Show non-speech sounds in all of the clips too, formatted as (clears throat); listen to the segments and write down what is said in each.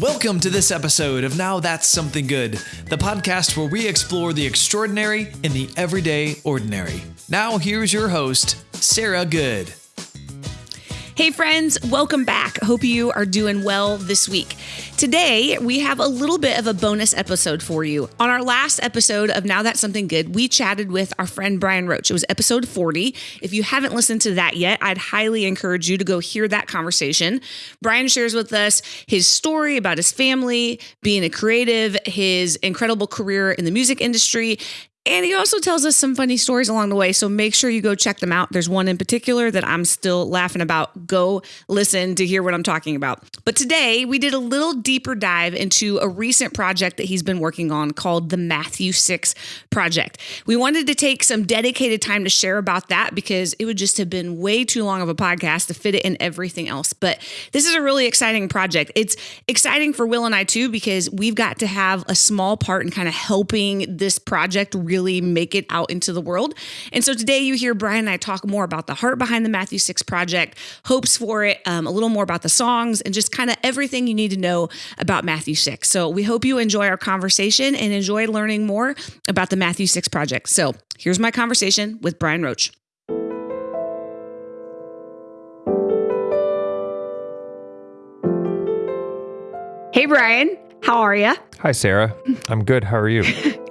Welcome to this episode of Now That's Something Good, the podcast where we explore the extraordinary in the everyday ordinary. Now, here's your host, Sarah Good. Hey, friends, welcome back. Hope you are doing well this week. Today, we have a little bit of a bonus episode for you. On our last episode of Now That's Something Good, we chatted with our friend Brian Roach. It was episode 40. If you haven't listened to that yet, I'd highly encourage you to go hear that conversation. Brian shares with us his story about his family, being a creative, his incredible career in the music industry, and he also tells us some funny stories along the way. So make sure you go check them out. There's one in particular that I'm still laughing about. Go listen to hear what I'm talking about. But today we did a little deeper dive into a recent project that he's been working on called the Matthew 6 Project. We wanted to take some dedicated time to share about that because it would just have been way too long of a podcast to fit it in everything else. But this is a really exciting project. It's exciting for Will and I too because we've got to have a small part in kind of helping this project really really make it out into the world. And so today you hear Brian and I talk more about the heart behind the Matthew 6 project, hopes for it, um, a little more about the songs, and just kind of everything you need to know about Matthew 6. So we hope you enjoy our conversation and enjoy learning more about the Matthew 6 project. So here's my conversation with Brian Roach. Hey, Brian. How are you? Hi, Sarah. (laughs) I'm good. How are you?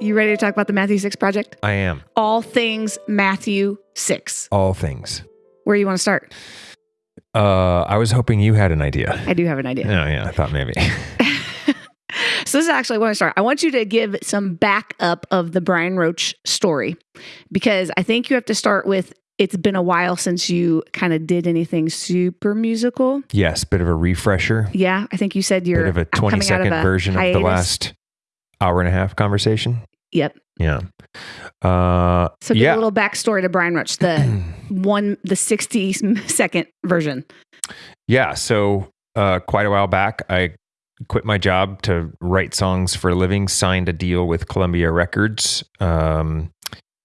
you ready to talk about the Matthew 6 project? I am. All things Matthew 6. All things. Where you want to start? Uh, I was hoping you had an idea. I do have an idea. Oh, yeah. I thought maybe. (laughs) so this is actually where I start. I want you to give some backup of the Brian Roach story because I think you have to start with it's been a while since you kind of did anything super musical. Yes, bit of a refresher. Yeah, I think you said you're bit of a 20 second of a version hiatus. of the last hour and a half conversation. Yep. Yeah. Uh, so give yeah. a little backstory to Brian Roach, the (clears throat) one, the 60 second version. Yeah. So uh, quite a while back, I quit my job to write songs for a living, signed a deal with Columbia Records, um,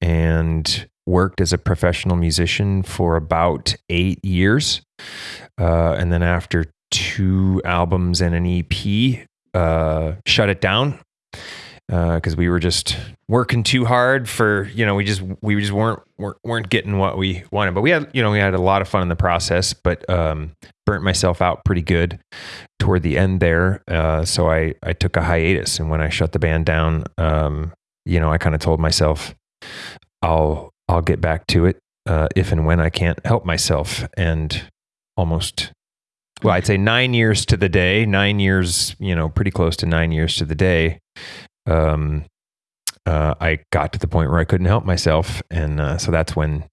and worked as a professional musician for about eight years. Uh, and then after two albums and an EP, uh, shut it down because uh, we were just working too hard for you know we just we just weren't, weren't weren't getting what we wanted but we had you know we had a lot of fun in the process but um, burnt myself out pretty good toward the end there uh, so I I took a hiatus and when I shut the band down um, you know I kind of told myself I'll I'll get back to it uh, if and when I can't help myself. And almost, well, I'd say nine years to the day, nine years, you know, pretty close to nine years to the day. Um, uh, I got to the point where I couldn't help myself, and uh, so that's when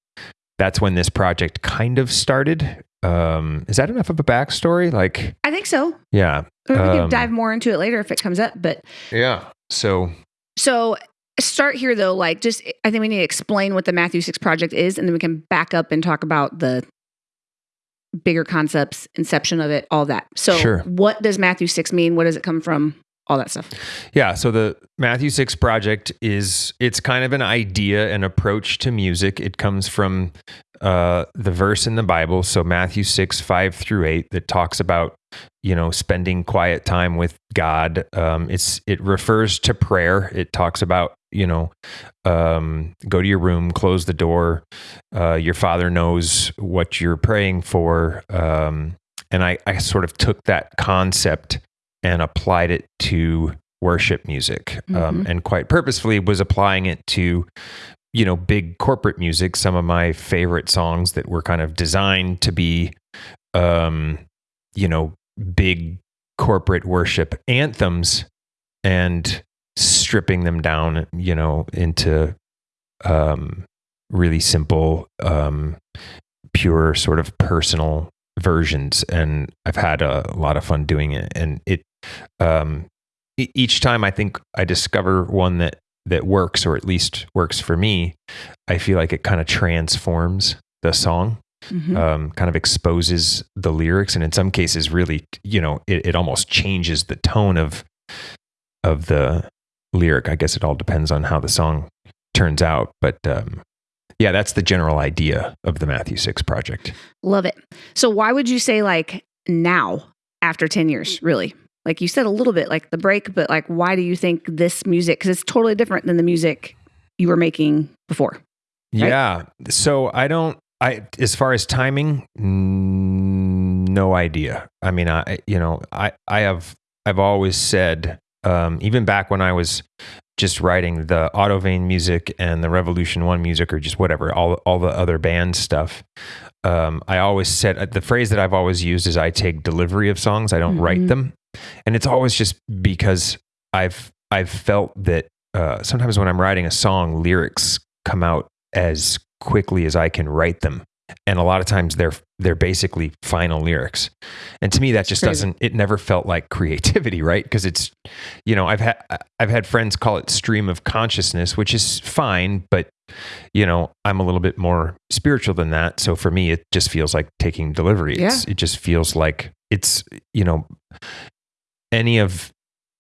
that's when this project kind of started. Um, is that enough of a backstory? Like, I think so. Yeah, we um, can dive more into it later if it comes up. But yeah, so so start here though like just i think we need to explain what the matthew 6 project is and then we can back up and talk about the bigger concepts inception of it all that. So sure. what does matthew 6 mean? What does it come from? All that stuff. Yeah so the matthew 6 project is it's kind of an idea an approach to music. It comes from uh, the verse in the bible so matthew 6 5 through 8 that talks about you know spending quiet time with god. Um, it's it refers to prayer. It talks about you know, um, go to your room, close the door. Uh, your father knows what you're praying for. Um, and I, I sort of took that concept and applied it to worship music, um, mm-hmm. and quite purposefully was applying it to, you know, big corporate music. Some of my favorite songs that were kind of designed to be, um, you know, big corporate worship anthems, and stripping them down, you know, into um, really simple, um, pure sort of personal versions. And I've had a, lot of fun doing it. And it, um, each time I think I discover one that that works, or at least works for me, I feel like it kind of transforms the song. Mm-hmm. Um, kind of exposes the lyrics, and in some cases, really, you know, it, it almost changes the tone of of the lyric. I guess it all depends on how the song turns out. But um, yeah, that's the general idea of the Matthew 6 project. Love it. So, why would you say like now after 10 years, really? Like you said a little bit, like the break, but like why do you think this music? Because it's totally different than the music you were making before. Right? Yeah. So I don't. I as far as timing, no idea. I mean, I you know, I I have I've always said, um, even back when I was just writing the Autovane music and the Revolution One music, or just whatever, all all the other band stuff. Um, I always said uh, the phrase that I've always used is I take delivery of songs, I don't write Mhm. them, and it's always just because I've I've felt that uh, sometimes when I'm writing a song, lyrics come out as quickly as I can write them, and a lot of times they're they're basically final lyrics, and to me that just doesn't. It never felt like creativity, (laughs) right? Because it's you know I've had I've had friends call it stream of consciousness, which is fine, but you know I'm a little bit more spiritual than that. So for me, it just feels like taking delivery. It's, It just feels like it's you know any of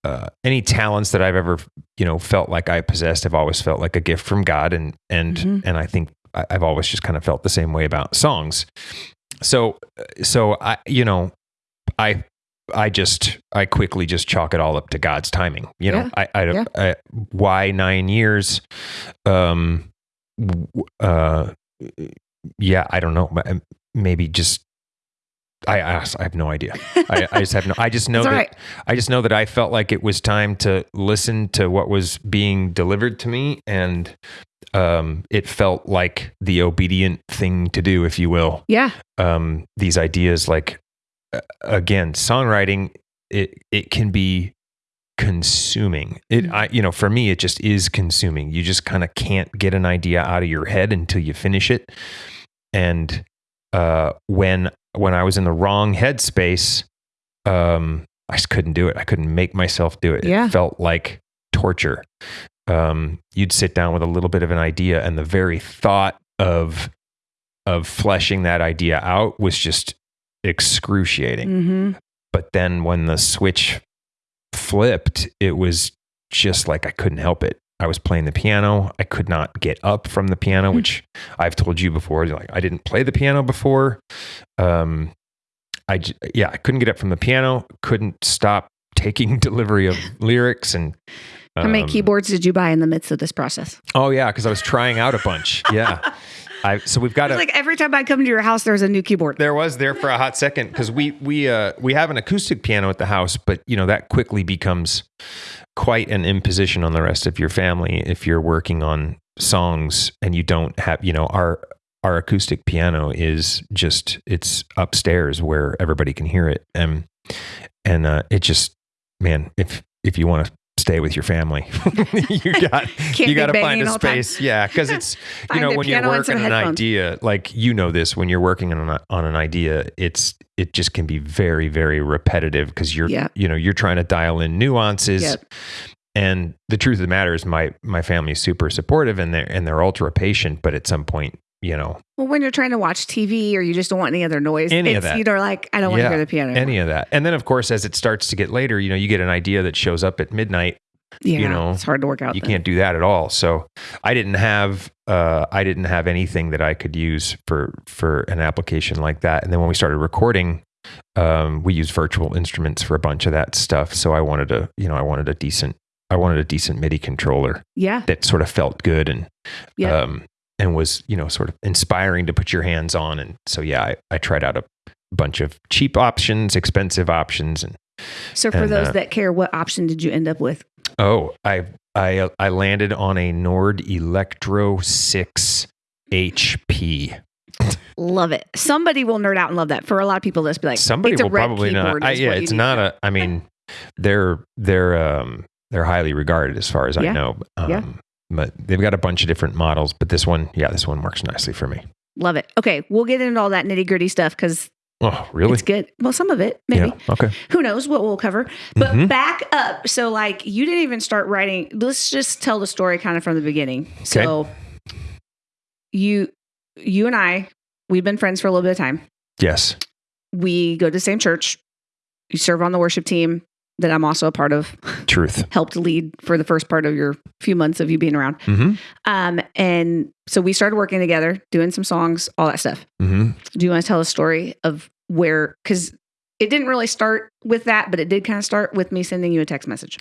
uh, any talents that I've ever you know felt like I possessed have always felt like a gift from God, and and Mhm. and I think I've always just kind of felt the same way about songs. So so I you know I I just I quickly just chalk it all up to God's timing. You know Yeah. I I, Yeah. I why nine years, um, uh, yeah I don't know maybe just. I, I I have no idea. I, I just have no. I just (laughs) know that right. I just know that I felt like it was time to listen to what was being delivered to me, and um, it felt like the obedient thing to do, if you will. Yeah. Um, these ideas, like again, songwriting, it it can be consuming. It, Mhm. I, you know, for me, it just is consuming. You just kind of can't get an idea out of your head until you finish it, and uh, when when I was in the wrong headspace, um, I just couldn't do it. I couldn't make myself do it. Yeah. It felt like torture. Um, you'd sit down with a little bit of an idea, and the very thought of of fleshing that idea out was just excruciating. Mm-hmm. But then when the switch flipped, it was just like I couldn't help it. I was playing the piano. I could not get up from the piano, Hmm. which I've told you before. Like I didn't play the piano before. Um, I yeah, I couldn't get up from the piano. Couldn't stop taking (laughs) delivery of (laughs) lyrics and. How many um, keyboards did you buy in the midst of this process? Oh yeah, because I was trying out a bunch. Yeah, (laughs) I so we've got a. like every time I come to your house, there's a new keyboard. there was there for a hot second because we we uh we have an acoustic piano at the house, but you know that quickly becomes quite an imposition on the rest of your family if you're working on songs and you don't have you know our our acoustic piano is just it's upstairs where everybody can hear it and and uh, it just man if if you want to stay with your family (laughs) you got (laughs) you got to find a all the time. space yeah because it's (laughs) you know when you're piano and some working an idea like you know this when you're working on an, on an idea it's it just can be very very repetitive because you're Yeah. you know you're trying to dial in nuances Yep. and the truth of the matter is my my family is super supportive and they're and they're ultra patient but at some point you know Well, when you're trying to watch TV or you just don't want any other noise, Any of that. you know, like I don't want to hear the piano. anymore. any of that and then of course as it starts to get later you know you get an idea that shows up at midnight yeah, you know, it's hard to work out. you then. can't do that at all so i didn't have uh, i didn't have anything that i could use for for an application like that and then when we started recording um, we used virtual instruments for a bunch of that stuff so i wanted a you know i wanted a decent i wanted a decent midi controller Yeah, that sort of felt good and Yeah. um, and was you know sort of inspiring to put your hands on and so yeah i, I tried out a bunch of cheap options expensive options and So for And, those uh, that care, what option did you end up with? Oh, I I I landed on a Nord Electro 6 HP. Love it. Somebody will nerd out and love that. For a lot of people, this be like Somebody will probably not. I, yeah, it's not a. I mean, they're they're um they're highly regarded as far as Yeah. I know. Um, Yeah. But they've got a bunch of different models. But this one, yeah, this one works nicely for me. Love it. Okay, we'll get into all that nitty gritty stuff because Oh, really? it's good. Well, some of it maybe. Yeah. Okay. Who knows what we'll cover? But Mhm. back up. So, like, you didn't even start writing. Let's just tell the story kind of from the beginning. So, you, you and I, we've been friends for a little bit of time. Yes. We go to the same church. You serve on the worship team that I'm also a part of. Truth. (laughs) Helped lead for the first part of your few months of you being around. Mm-hmm. Um, and so we started working together, doing some songs, all that stuff. Mm-hmm. Do you want to tell a story of where? Because it didn't really start with that, but it did kind of start with me sending you a text message.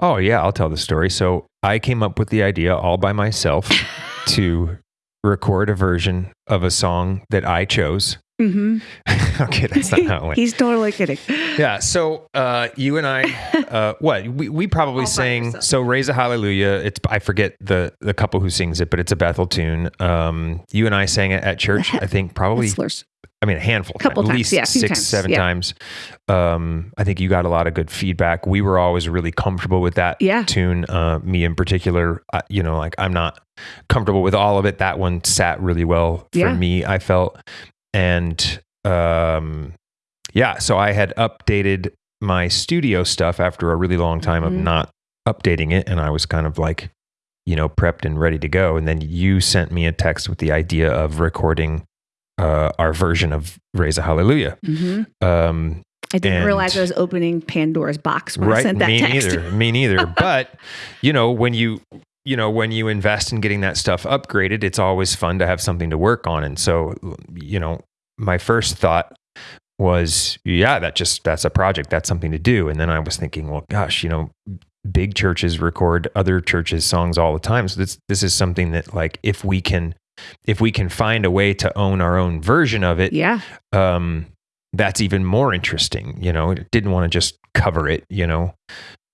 Oh yeah, I'll tell the story. So I came up with the idea all by myself (laughs) to record a version of a song that I chose. Mm-hmm. (laughs) okay, that's not how it went. (laughs) He's totally kidding. Yeah. So uh, you and I, uh, (laughs) what we, we probably All sang. So raise a hallelujah. It's I forget the the couple who sings it, but it's a Bethel tune. Um, you and I sang it at church. I think probably. Slurs. I mean, a handful, of Couple times, at times, least yeah, six, times, seven yeah. times. Um, I think you got a lot of good feedback. We were always really comfortable with that Yeah. tune. Uh, me in particular, uh, you know, like I'm not comfortable with all of it. That one sat really well for Yeah. me. I felt, and um, yeah, so I had updated my studio stuff after a really long time Mhm. of not updating it, and I was kind of like, you know, prepped and ready to go. And then you sent me a text with the idea of recording uh, our version of "Raise a Hallelujah." hmm Um, I didn't And- realize I was opening Pandora's box when I right? sent that me text. neither. (laughs) Me neither. but you know, when you you know when you invest in getting that stuff upgraded, it's always fun to have something to work on. And so, you know, my first thought was, yeah, that just that's a project. That's something to do. And then I was thinking, well, gosh, you know. Big churches record other churches' songs all the time, so this this is something that, like, if we can, if we can find a way to own our own version of it, Yeah. um, that's even more interesting. You know, didn't want to just cover it. You know,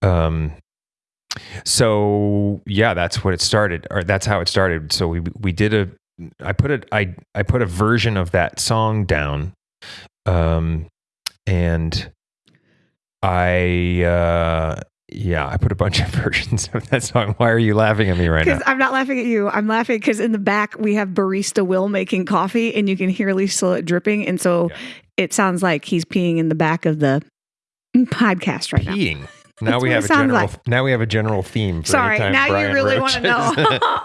um, so yeah, that's what it started, or that's how it started. So we we did a, I put a I I put a version of that song down, um, and I uh, yeah, I put a bunch of (laughs) versions of that song. Why are you laughing at me right now? I'm not laughing at you. I'm laughing because in the back we have barista Will making coffee, and you can hear Lisa dripping, and so Yeah. it sounds like he's peeing in the back of the podcast right now. Peeing. Now That's we have a general. like. Now we have a general theme. For Sorry, now Brian you really want to know. (laughs)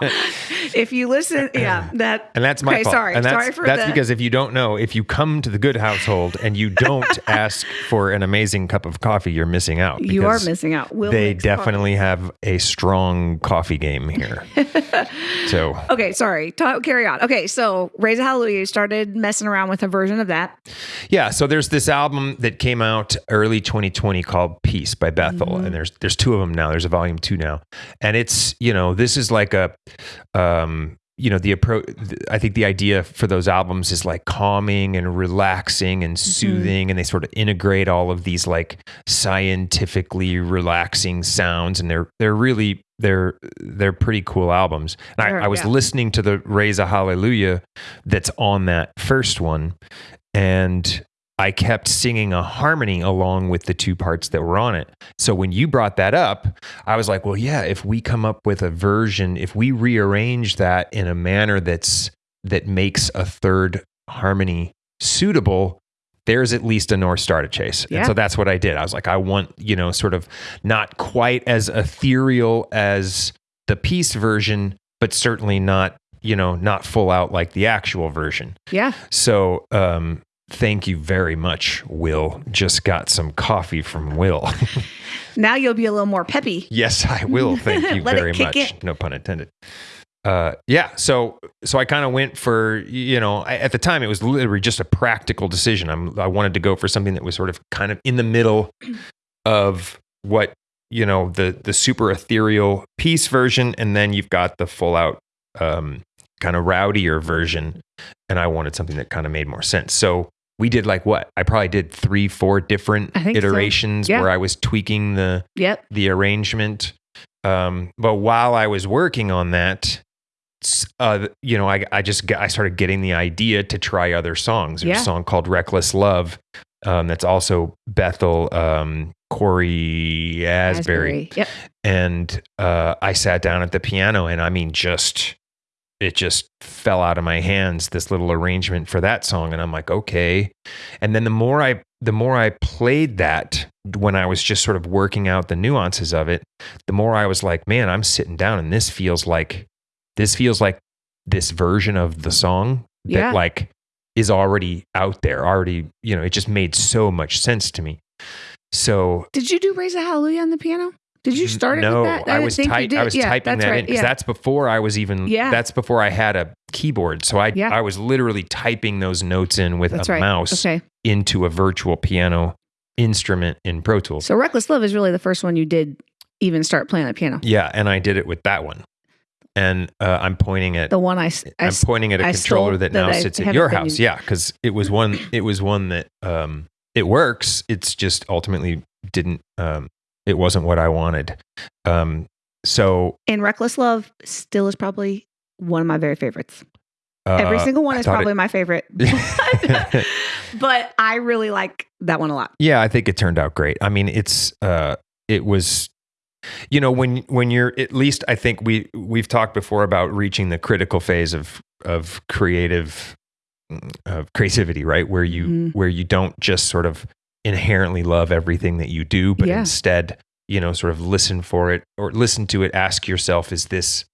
if you listen, (clears throat) yeah, that And that's my Okay, fault. sorry. And that's, Sorry for that's the- because if you don't know, if you come to the good household and you don't (laughs) ask for an amazing cup of coffee, you're missing out. you are missing out. Will They makes coffee. definitely have a strong coffee game here. (laughs) so Okay, sorry. Ta- carry on. Okay, so Raise a Hallelujah you started messing around with a version of that. yeah, so there's this album that came out early 2020 called Peace by Bethel, Mm-hmm. And there's there's two of them now. There's a volume two now, and it's you know this is like a um you know the approach i think the idea for those albums is like calming and relaxing and Mm-hmm. soothing and they sort of integrate all of these like scientifically relaxing sounds and they're they're really they're they're pretty cool albums and Sure, I, I was yeah. listening to the raise a hallelujah that's on that first one and I kept singing a harmony along with the two parts that were on it. So when you brought that up, I was like, well, yeah, if we come up with a version, if we rearrange that in a manner that's that makes a third harmony suitable, there's at least a North Star to chase. Yeah. And so that's what I did. I was like, I want, you know, sort of not quite as ethereal as the Peace version, but certainly not, you know, not full out like the actual version. Yeah. So, um, thank you very much, Will. Just got some coffee from Will. (laughs) Now you'll be a little more peppy. yes, I will. Thank you (laughs) very much. in. No pun intended. Uh, yeah. So, so I kind of went for, you know, I, at the time it was literally just a practical decision. I'm, I wanted to go for something that was sort of kind of in the middle of what, you know, the, the super ethereal Peace version. And then you've got the full out, um, kind of rowdier version. And I wanted something that kind of made more sense. So we did like what? I probably did three, four different I think so. iterations Yeah. where I was tweaking the, Yep. the arrangement. Um, but while I was working on that, uh, you know, I, I just got, I started getting the idea to try other songs. There's Yeah. a song called "Reckless Love" um, that's also Bethel um, Cory Asbury, Yep. and uh, I sat down at the piano, and I mean, just it just fell out of my hands. This little arrangement for that song, and I'm like, okay. And then the more I the more I played that when I was just sort of working out the nuances of it, the more I was like, man, I'm sitting down, and this feels like this feels like this version of the song that like is already out there, already. You know, it just made so much sense to me. So Did you do Raise a Hallelujah on the piano? Did you start it no, with that? I, didn't was type. I was yeah, typing that right. in because yeah. that's before I was even. Yeah. That's before I had a keyboard. So I Yeah. I was literally typing those notes in with That's a right. mouse Okay. into a virtual piano instrument in Pro Tools. So Reckless Love is really the first one you did even start playing the piano. yeah, and I did it with that one. And uh, I'm pointing at The one I, I am pointing at a I controller that that now I sits at your house. using. Yeah, because it was one. It was one that um, it works. It's just ultimately didn't. Um, it wasn't what I wanted. Um, so and Reckless Love still is probably one of my very favorites. uh, Every single one I is thought it- probably my favorite. (laughs) But, (laughs) but I really like that one a lot. yeah, I think it turned out great. I mean, it's uh, it was. You know, when when you're at least, I think we we've talked before about reaching the critical phase of of creative of creativity, right? Where you Mhm. where you don't just sort of inherently love everything that you do, but Yeah. instead, you know, sort of listen for it or listen to it. Ask yourself: Is this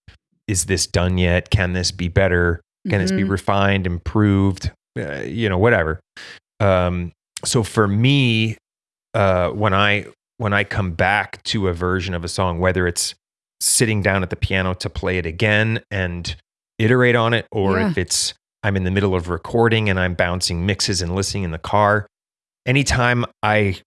is this done yet? Can this be better? Can this be Mhm. refined, improved? Uh, you know, whatever. Um, so for me, uh, when I when I come back to a version of a song, whether it's sitting down at the piano to play it again and iterate on it, or Yeah. if it's I'm in the middle of recording and I'm bouncing mixes and listening in the car, anytime I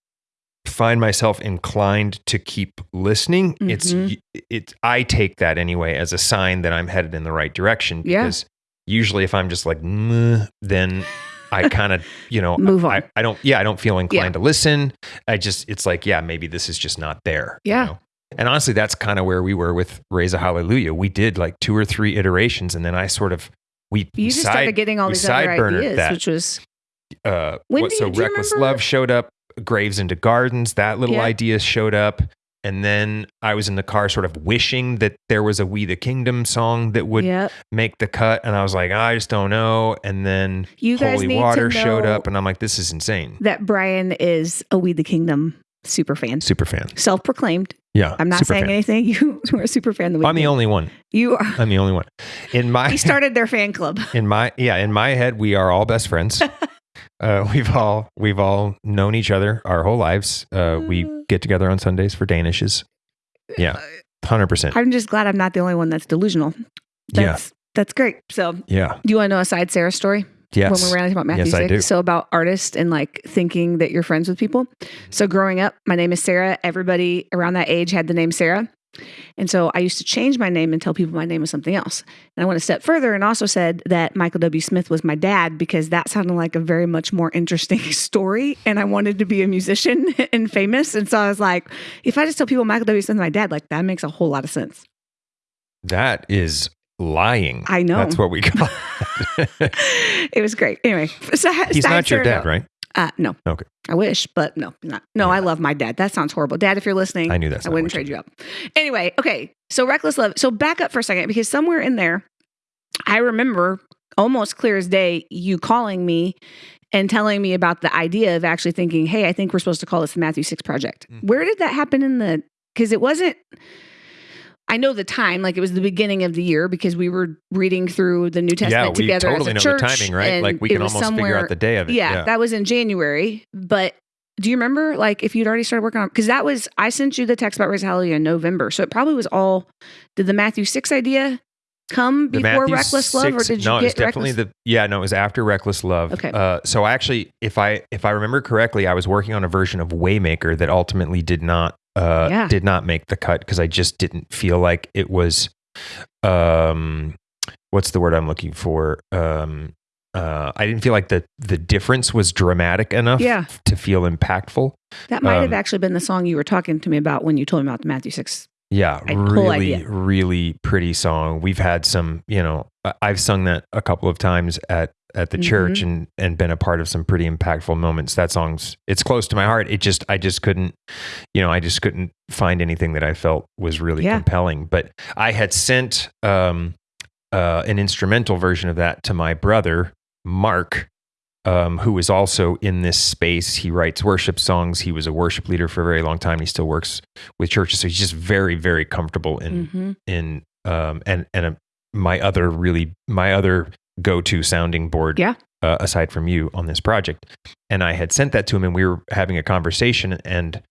find myself inclined to keep listening, it's Mhm. it I take that anyway as a sign that I'm headed in the right direction Yeah. because usually if I'm just like then I (laughs) kind of, you know, Move on. I, I don't, yeah, I don't feel inclined to listen. I just, it's like, yeah, maybe this is just not there. you Yeah. know? And honestly, that's kind of where we were with Raise a Hallelujah. We did like two or three iterations, and then I sort of we You just side- started getting all these other ideas, that. which was uh, what- so you- do you Reckless remember- Love showed up, Graves into Gardens, that little Yeah. idea showed up. And then I was in the car sort of wishing that there was a We the Kingdom song that would yep. make the cut. And I was like, I just don't know. And then You guys Holy Water showed up. And I'm like, this is insane. that Brian is a We the Kingdom super fan, Super fan. self proclaimed. Yeah. I'm not saying fan. anything. (laughs) You were a super fan. The I'm the only one. You are. I'm the only one. In (laughs) my He started their fan club. (laughs) in my yeah in my head we are all best friends uh, (laughs) we've all we've all known each other our whole lives uh, we get together on sundays for danishes yeah 100% I'm just glad I'm not the only one that's delusional. yeah That's that's great. So, yeah, do you want to know a side Sarah story? yes when we were talking about Matthew Yes, I do. So about artists and like thinking that you're friends with people. So growing up, my name is Sarah. Everybody around that age had the name Sarah. And so I used to change my name and tell people my name was something else. And I went a step further and also said that Michael W. Smith was my dad because that sounded like a very much more interesting (laughs) story. And I wanted to be a musician (laughs) and famous. And so I was like, if I just tell people Michael W. Smith is my dad, like that makes a whole lot of sense. that is lying I know. that's what we call (laughs) it it was great. Anyway, so he's not your dad right Uh, no. Okay. I wish, but no, not. No, I love my dad. That sounds horrible. Dad, if you're listening, i knew that's I wouldn't trade you up. Anyway, okay. So reckless love. So back up for a second because somewhere in there, I remember almost clear as day you calling me and telling me about the idea of actually thinking, hey, I think we're supposed to call this the Matthew Six Project. Mhm. Where did that happen in the? Because it wasn't. I know the time, like it was the beginning of the year because we were reading through the New Testament yeah we together totally as a know church. the timing right like we can almost figure out the day of it yeah, that was in January. But do you remember, like, if you'd already started working on? Because that was I sent you the text about Raise Hallelujah in November, so it probably was all. Did the Matthew six idea come The before Matthew Reckless Love, or did you no, get it's definitely Reckless? the yeah, no, it was after Reckless Love. Okay. Uh, so actually, if I if I remember correctly, I was working on a version of Waymaker that ultimately did not uh, Yeah. did not make the cut because I just didn't feel like it was um what's the word I'm looking for um uh, I didn't feel like the the difference was dramatic enough Yeah. to feel impactful. that might have um, actually been the song you were talking to me about when you told me about the Matthew six. Yeah, I- really, idea. really pretty song. We've had some, you know, I've sung that a couple of times at at the church Mm-hmm. and and been a part of some pretty impactful moments. That song's it's close to my heart. It just I just couldn't, you know, I just couldn't find anything that I felt was really Yeah. compelling. But I had sent um uh an instrumental version of that to my brother Mark um, who is also in this space. He writes worship songs. He was a worship leader for a very long time. He still works with churches, so he's just very, very comfortable in Mhm. in um, and and uh my other really my other go to sounding board. Yeah. Uh, aside from you on this project, and I had sent that to him, and we were having a conversation, and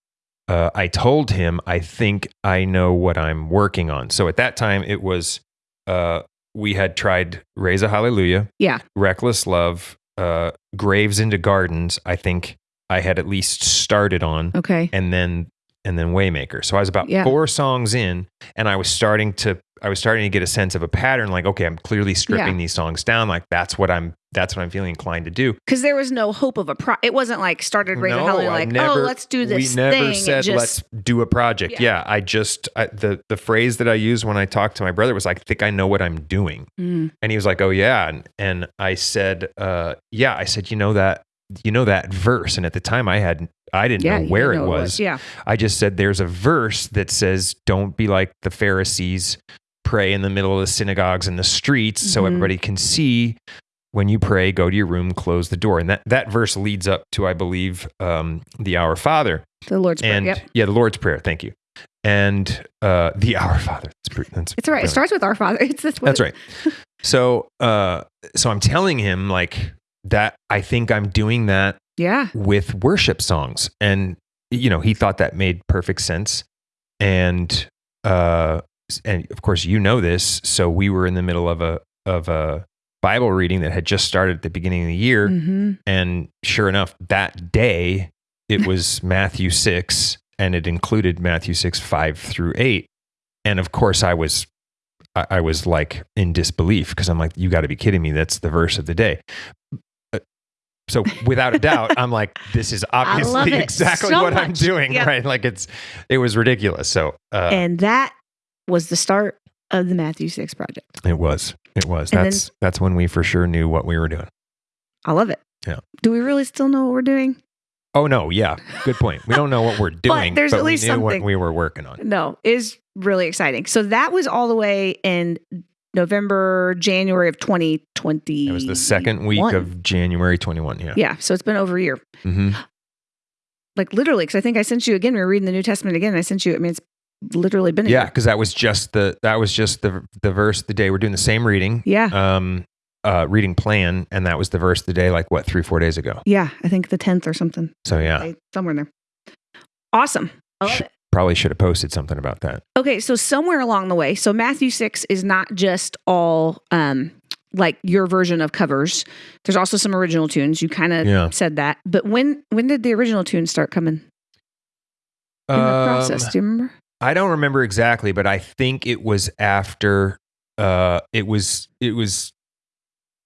uh, I told him I think I know what I'm working on. So at that time, it was uh, we had tried Raise a Hallelujah, Yeah. Reckless Love, uh, Graves into Gardens. I think I had at least started on, Okay. and then and then Waymaker. So I was about Yeah. four songs in, and I was starting to I was starting to get a sense of a pattern. Like, okay, I'm clearly stripping Yeah. these songs down. Like that's what I'm that's what I'm feeling inclined to do. Because there was no hope of a pro. It wasn't like started raising No, like, never- oh, let's do this We never. Said just, let's do a project. Yeah. Yeah, I just I, the the phrase that I used when I talked to my brother was like, I think I know what I'm doing. Mm, And he was like, "Oh yeah," and, and I said, uh, "Yeah." I said, "You know that, you know that verse." And at the time, I had, I didn't yeah, know where know it was. Yeah. I just said, "There's a verse that says, don't be like the Pharisees, pray in the middle of the synagogues and the streets, so Mhm. everybody can see." When you pray, go to your room, close the door, and that that verse leads up to, I believe, um, the Our Father, The Lord's Prayer. and Yep. yeah, the Lord's Prayer. Thank you, and uh, the Our Father. That's, pretty, that's It's all right. It starts with our Father. (laughs) It's this. That's right. So, uh, so I'm telling him like that. I think I'm doing that Yeah. with worship songs, and you know, he thought that made perfect sense. And uh, and of course, you know this. So we were in the middle of a of a Bible reading that had just started at the beginning of the year, hmm and sure enough, that day it (laughs) was Matthew six, and it included Matthew six five through eight. And of course, I was, I, I was like in disbelief because I'm like, you got to be kidding me! That's the verse of the day. Uh, So without a doubt, I'm like, this is (laughs) obviously exactly so what I'm doing, Yep. right? Like it's, it was ridiculous. So uh, and that was the start of the Matthew 6 project. it was, it was. And then- That's that's when we for sure knew what we were doing. I love it. Yeah. Do we really still know what we're doing? Oh no, yeah, good point. We don't know what we're (laughs) doing, there's at we least knew what we were working on. No, is really exciting. So that was all the way in November, January of 2020. It was the second week of January 21. Yeah. Yeah. So it's been over a year. hmm Like literally, because I think I sent you again. We were reading the New Testament again. I sent you, I mean, it's literally been Yeah, because that was just the that was just the the verse the day. We're doing the same reading, Yeah. um, uh, reading plan, and that was the verse the day. Like what three four days ago. Yeah. I think the 10th or something. So yeah, Somewhere in there. Awesome. I love Sh- it. probably should have posted something about that. Okay, so somewhere along the way, so Matthew 6 is not just all um like your version of covers. There's also some original tunes. You kind of Yeah. said that. But when when did the original tunes start coming in the process? Um, Do you remember? I don't remember exactly, but I think it was after. Uh, it was it was.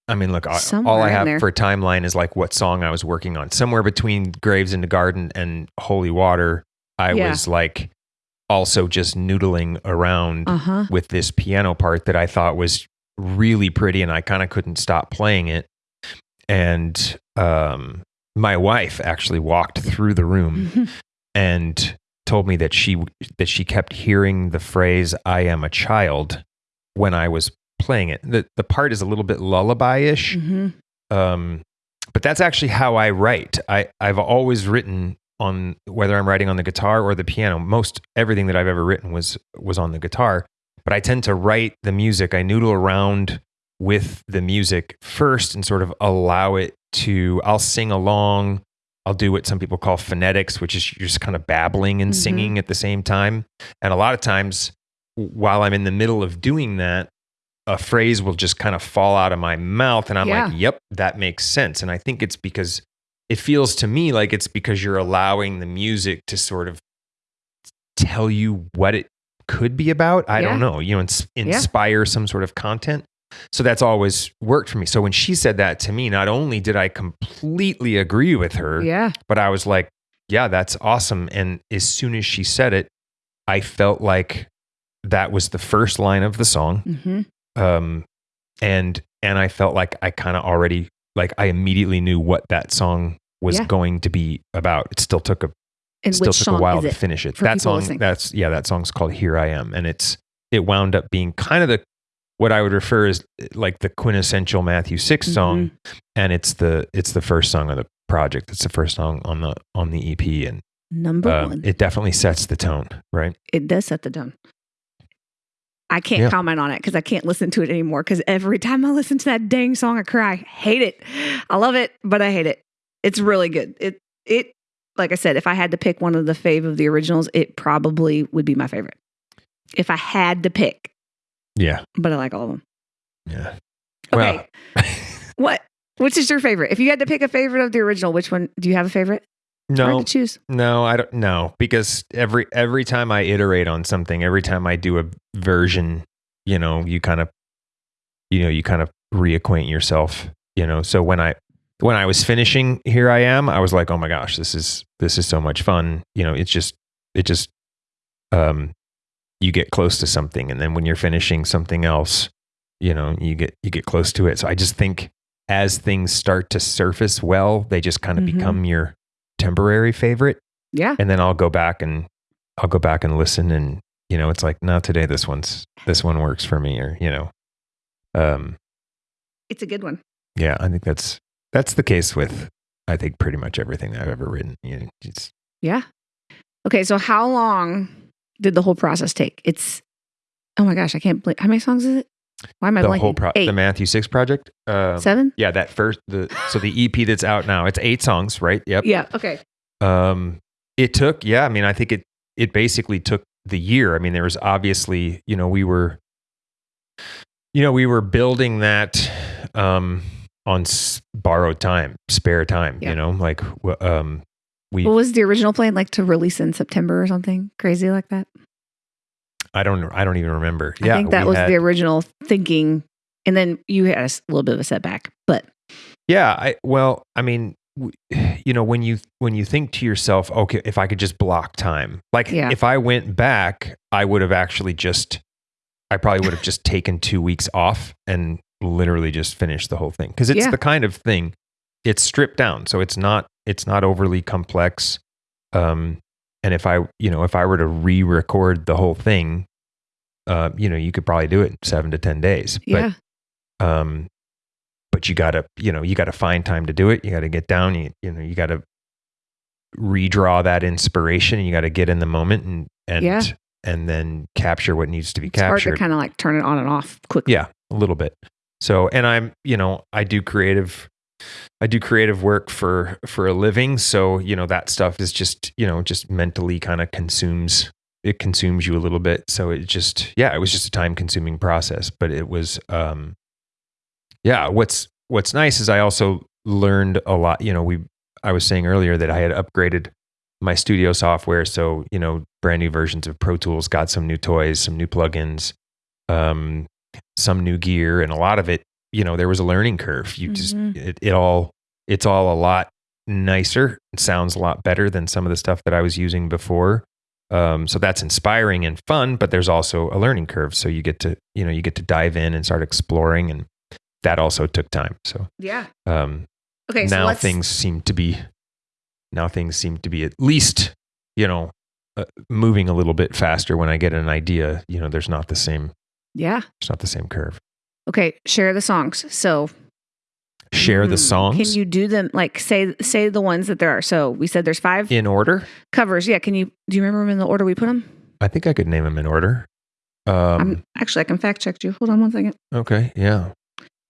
I mean, look, I- all I have there. for a timeline is like what song I was working on. Somewhere between Graves in the Garden and Holy Water, I Yeah. was like also just noodling around Uh-huh. with this piano part that I thought was really pretty, and I kind of couldn't stop playing it. And um, my wife actually walked through the room (laughs) and told me that she that she kept hearing the phrase "I am a child" when I was playing it. the The part is a little bit lullaby-ish, Mhm. um, but that's actually how I write. I I've always written on whether I'm writing on the guitar or the piano. Most everything that I've ever written was was on the guitar, but I tend to write the music. I noodle around with the music first and sort of allow it to. I'll sing along. I'll do what some people call phonetics, which is you're just kind of babbling and Mhm. singing at the same time. And a lot of times, while I'm in the middle of doing that, a phrase will just kind of fall out of my mouth. And I'm Yeah. like, yep, that makes sense. And I think it's because it feels to me like it's because you're allowing the music to sort of tell you what it could be about. I Yeah. don't know, you know, ins- inspire some sort of content. So that's always worked for me. So when she said that to me, not only did I completely agree with her, Yeah. but I was like, yeah, that's awesome. And as soon as she said it, I felt like that was the first line of the song. hmm Um, and, and I felt like I kind of already, like I immediately knew what that song was Yeah. going to be about. It still took a, And still took a while to finish it. That song, listening? that's, yeah, that song's called Here I Am. And it's, it wound up being kind of the, what I would refer is like the quintessential Matthew 6 song Mm-hmm. and it's the it's the first song of the project. It's the first song on the on the EP, and Number uh, one. it definitely sets the tone, right? it does set the tone. I can't Yeah. comment on it because I can't listen to it anymore. Because every time I listen to that dang song, I cry. Hate it. I love it, but I hate it. It's really good. It it like I said, if I had to pick one of the fave of the originals, it probably would be my favorite. If I had to pick, Yeah, but I like all of them. yeah. Okay, (laughs) what? Which is your favorite? If you had to pick a favorite of the original, which one do you have a favorite? No, choose. No, I don't know because every every time I iterate on something, every time I do a version, you know, you kind of you know, you kind of reacquaint yourself, you know. So when I when I was finishing Here I Am, I was like, "Oh my gosh, this is this is so much fun." You know, it's just it just um you get close to something and then when you're finishing something else, you know, you get you get close to it. So I just think as things start to surface well, they just kind of Mhm. become your temporary favorite Yeah. and then I'll go back and I'll go back and listen and you know it's like no today this one's this one works for me or you know um It's a good one. yeah I think that's that's the case with I think pretty much everything that I've ever written you know, it's Yeah. Okay, so how long did the whole process take? It's oh my gosh, I can't believe how many songs is it? Why am I the blanking? whole pro- Eight. the Matthew 6 project um Seven? yeah that first the so the EP that's out now it's 8 songs right yep Yeah. Okay. Um, it took, yeah. I mean, I think it it basically took the year. I mean, there was obviously, you know, we were, you know, we were building that um, on s- borrowed time, spare time. Yeah. You know, like um, we. What was the original plan? Like to release in September or something crazy like that? I don't. I don't even remember. Yeah. I yeah, think that was had- the original thinking. And then you had a little bit of a setback, but Yeah, I well, I mean, (sighs) you know, when you when you think to yourself, okay, if I could just block time, like Yeah. if I went back, I would have actually just, I probably would have just taken two weeks off and literally just finished the whole thing because it's Yeah. the kind of thing it's stripped down, so it's not it's not overly complex. Um, and if I you know if I were to re-record the whole thing, uh, you know, you could probably do it in seven to ten days. But yeah. um but you gotta you know you gotta find time to do it you gotta get down you, you know you gotta redraw that inspiration you gotta get in the moment and and Yeah. and then capture what needs to be it's captured kind of like turn it on and off quickly. yeah a little bit so and i'm you know i do creative i do creative work for for a living so you know that stuff is just you know just mentally kind of consumes it consumes you a little bit. So it just yeah it was just a time consuming process but it was um yeah what's what's nice is i also learned a lot you know we i was saying earlier that i had upgraded my studio software so you know brand new versions of pro tools got some new toys some new plugins um some new gear and a lot of it you know there was a learning curve you just Mhm. it, it all it's all a lot nicer it sounds a lot better than some of the stuff that i was using before um, so that's inspiring and fun but there's also a learning curve so you get to you know you get to dive in and start exploring and that also took time so Yeah. um, Okay. now let's, things seem to be now things seem to be at least you know uh, moving a little bit faster when i get an idea you know there's not the same Yeah. it's not the same curve Okay. Share the songs. So share the hmm, songs Can you do them? Like say say the ones that there are. So we said there's five in order covers. Yeah. Can you do you remember them in the order we put them? i think i could name them in order um, I'm actually I can fact check you. Hold on one second. okay yeah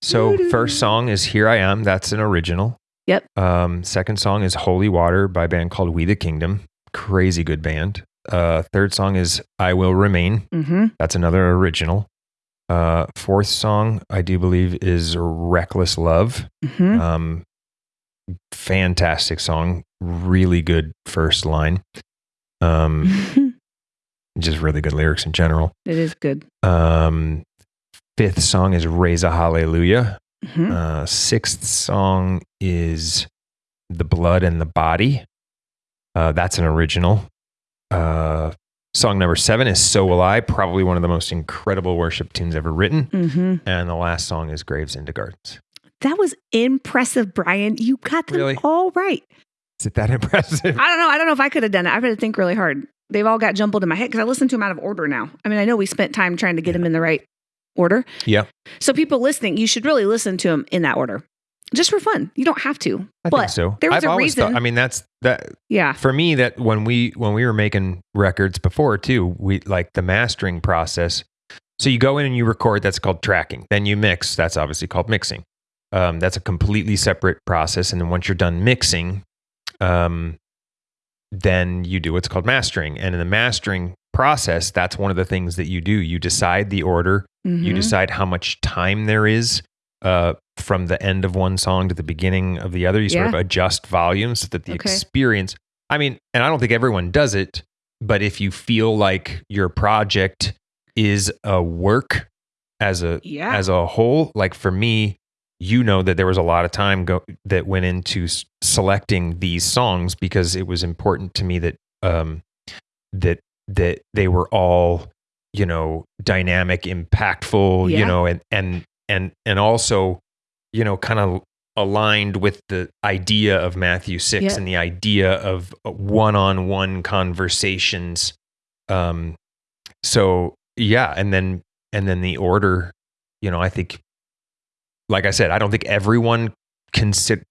so first (laughs) song is here i am that's an original Yep. um, second song is holy water by a band called we the kingdom crazy good band uh, third song is i will remain Mm-hmm. That's another original. Uh, fourth song, I do believe, is Reckless Love. Mm-hmm. Um, fantastic song. Really good first line. Um, (laughs) just really good lyrics in general. it is good. Um, fifth song is Raise a Hallelujah. Mhm. Uh, sixth song is The Blood and the Body. Uh, that's an original. Uh, song number seven is So Will I, probably one of the most incredible worship tunes ever written. Mm-hmm. And the last song is Graves into Gardens. That was impressive, Brian. You got them Really? all right. Is it that (laughs) impressive? I don't know. I don't know if I could have done it. I've had to think really hard. They've all got jumbled in my head because I listened to them out of order now. I mean, I know we spent time trying to get them in the right order. Yeah. So people listening, you should really listen to them in that order, just for fun. You don't have to, I but think so. there was I've a reason. Thought, I mean, that's that yeah, for me. That when we when we were making records before too, we like the mastering process. So you go in and you record. That's called tracking. Then you mix. That's obviously called mixing. Um, that's a completely separate process. And then once you're done mixing, um, then you do what's called mastering. And in the mastering process, that's one of the things that you do. You decide the order. You Mhm. decide how much time there is uh, from the end of one song to the beginning of the other. You sort Yeah. of adjust volume so that the Okay. experience. I mean, and I don't think everyone does it, but if you feel like your project is a work as a Yeah. as a whole, like for me, you know that there was a lot of time go that went into s- selecting these songs because it was important to me that um that that they were all you know dynamic impactful Yeah. you know and and and and also you know kind of aligned with the idea of Matthew 6 Yeah. and the idea of one-on-one conversations um so yeah and then and then the order you know i think like i said i don't think everyone consider,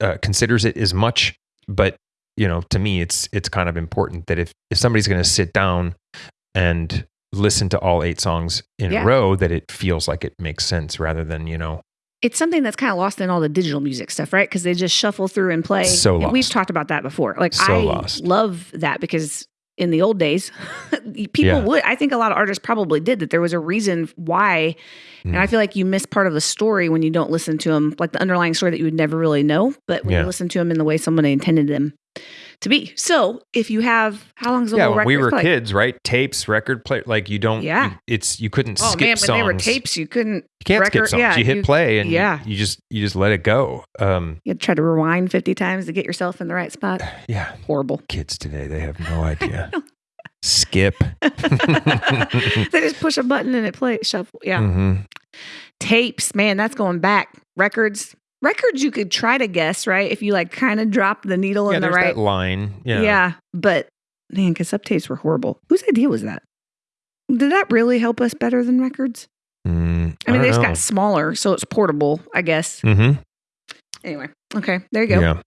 uh, considers it as much but you know to me it's it's kind of important that if if somebody's going to sit down and listen to all eight songs in Yeah. a row that it feels like it makes sense rather than you know it's something that's kind of lost in all the digital music stuff, right? Because they just shuffle through and play. So And We've talked about that before. Like So I lost. love that because in the old days, (laughs) people Yeah. would. I think a lot of artists probably did that. There was a reason why, and Mm. I feel like you miss part of the story when you don't listen to them, like the underlying story that you would never really know. But when Yeah. you listen to them in the way someone intended them to be. So if you have, how long is the yeah whole record we were play? kids right tapes record play like you don't Yeah. you- it's you couldn't Oh skip man, when songs they were tapes, you couldn't. You can't skip songs. yeah, you hit you- play and yeah. you, you just you just let it go. Um, You try to rewind fifty times to get yourself in the right spot. (sighs) yeah, Horrible. kids today they have no (laughs) idea. Skip. (laughs) they just push a button and it plays shuffle. Yeah. Mm-hmm. Tapes, man, that's going back. Records. Records you could try to guess, right? If you like kind of drop the needle Yeah, in the right. that line. Yeah. Yeah. But man, cassette tapes were horrible. Whose idea was that? Did that really help us better than records? Mm, I mean, they just don't got smaller, so it's portable, I guess. know. Mhm. Anyway, okay, there you go. Yeah.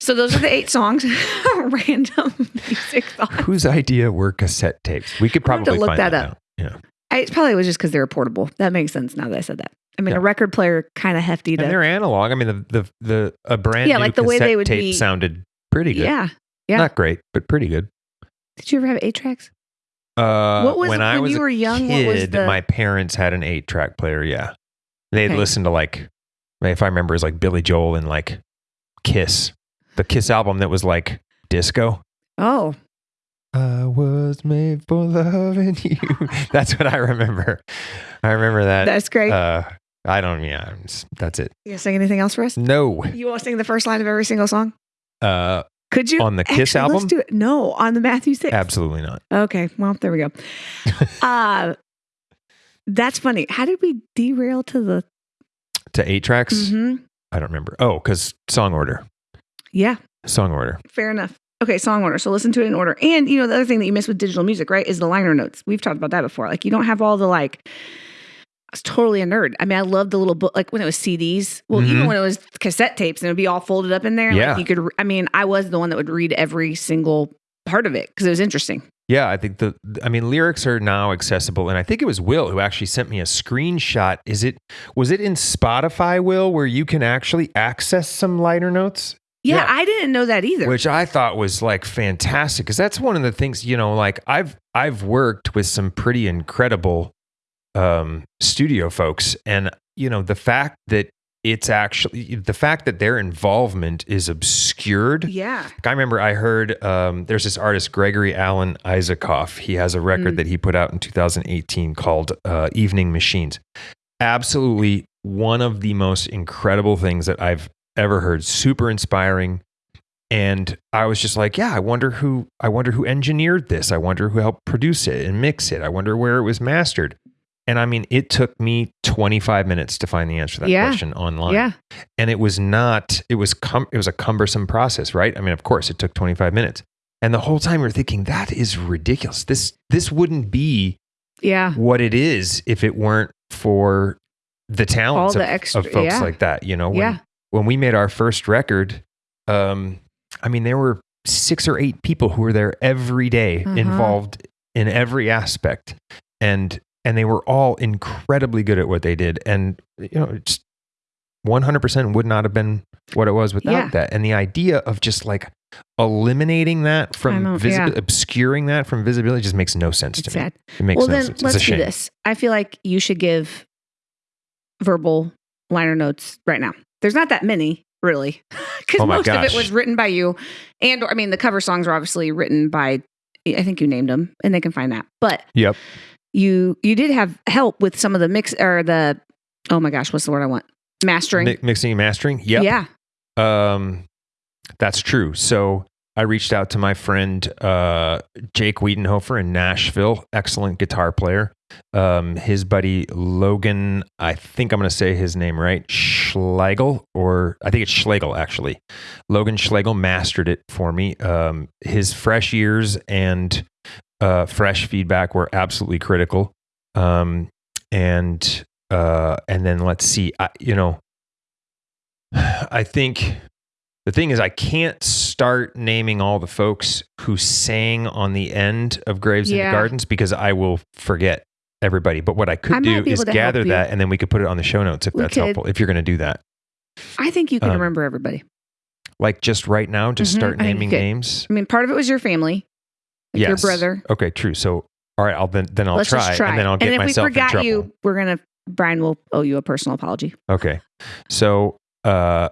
So those are the eight (laughs) songs, (laughs) random music thoughts. Whose idea were cassette tapes? We could I'll have to probably look find that that, up. out. Yeah. I, it probably was just because they were portable. That makes sense now that I said that. I mean, Yeah. a record player kind of hefty to. And they're analog. I mean, the the the a brand Yeah, new like the way they would tape be- sounded pretty good. Yeah. yeah. Not great, but pretty good. Did you ever have eight tracks? Uh, What was- when I when was you a were young, what was kid, the- my parents had an eight track player. Yeah, they'd Okay. listen to like, if I remember, it was like Billy Joel and like Kiss, the Kiss album that was like disco. Oh, I was made for loving you. (laughs) that's what I remember. I remember that. that's great. uh, I don't. Yeah, it's- that's it. you gonna sing anything else for us? No. You want to sing the first line of every single song? Uh, Could you On the Kiss Actually, album? Let's do it. No, on the Matthew six. absolutely not. Okay, well there we go. (laughs) uh, that's funny. How did we derail to the? To eight tracks. Mhm. I don't remember. Oh, because song order. Yeah, Song order. fair enough. Okay, song order. So listen to it in order. And you know the other thing that you miss with digital music, right, is the liner notes. We've talked about that before. Like you don't have all the like. I was totally a nerd. I mean, I loved the little book, like when it was CDs. Well, even Mhm. when it was cassette tapes, and it would be all folded up in there. Yeah. Like you could. I mean, I was the one that would read every single part of it because it was interesting. Yeah, I think the I mean lyrics are now accessible and I think it was Will who actually sent me a screenshot. Is it was it in Spotify Will where you can actually access some liner notes? Yeah, Yeah. I didn't know that either. Which I thought was like fantastic cuz that's one of the things, you know, like I've I've worked with some pretty incredible um studio folks and you know the fact that it's actually the fact that their involvement is obscured yeah. Like, I remember I heard um, there's this artist Gregory Alan Isakov. He has a record Mm. that he put out in 2018 called uh, Evening Machines. Absolutely one of the most incredible things that I've ever heard. Super inspiring. And I was just like, yeah, I wonder who I wonder who engineered this. I wonder who helped produce it and mix it. I wonder where it was mastered. And I mean, it took me 25 minutes to find the answer to that Yeah. question online Yeah. and it was not it was cum- it was a cumbersome process right i mean of course it took 25 minutes and the whole time we're thinking that is ridiculous this this wouldn't be Yeah. what it is if it weren't for the talents All the of, extra- of folks yeah. like that you know when, Yeah. when we made our first record um i mean there were six or eight people who were there every day Uh-huh. involved in every aspect and and they were all incredibly good at what they did and you know it's 100% would not have been what it was without Yeah. that and the idea of just like eliminating that from visi- yeah. obscuring that from visibility just makes no sense It's to me it makes Well, no then sense let's do this. I feel like you should give verbal liner notes right now. There's not that many, really, (laughs) because Oh most of it was written by you. And I mean, the cover songs are obviously written by. I think you named them, and they can find that. But Yep. You you did have help with some of the mix or the. Oh my gosh, what's the word I want? Mastering. Mi- mixing and mastering. Yep. Yeah. Um, that's true. So I reached out to my friend uh, Jake Wiedenhofer in Nashville, excellent guitar player. Um, his buddy Logan, I think I'm going to say his name right, Schlegel, or I think it's Schlegel actually. Logan Schlegel mastered it for me. Um, his fresh ears and uh, fresh feedback were absolutely critical. Um, and uh, and then let's see, I, you know, I think the thing is, I can't start naming all the folks who sang on the end of Graves Into Gardens because I will forget everybody. But what I could I do is gather that and then we could put it on the show notes if We that's could. helpful, if you're going to do that. I think you can Um, remember everybody. Like just right now, just Mhm, start naming names. I mean, part of it was your family, like your brother. Okay, true. So, all right, I'll then, then I'll Let's try, try. and then I'll get and if myself we in forgot trouble. you, we're gonna Brian will owe you a personal apology. Okay. So uh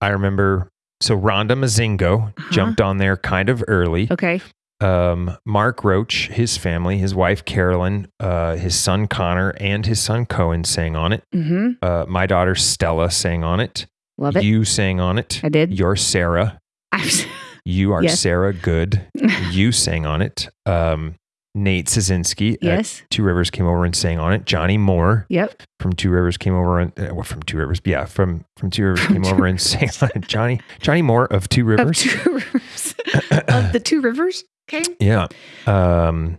I remember so Rhonda Mazingo Uh-huh. jumped on there kind of early. Okay. Um Mark Roach, his family, his wife Carolyn, uh his son Connor and his son Cohen sang on it. Mm-hmm. Uh my daughter Stella sang on it. Love it. You sang on it. I did. You're Sarah. (laughs) You are Yes. Sarah Good. (laughs) you sang on it. Um Nate Szynski yes. Two Rivers came over and sang on it. Johnny Moore Yep. from Two Rivers came over and uh, well, from Two Rivers, yeah, from from Two Rivers From came Two over and sang on it. Johnny Johnny Moore of Two Of Rivers. two rivers. (laughs) of the two rivers. Okay. yeah. Um.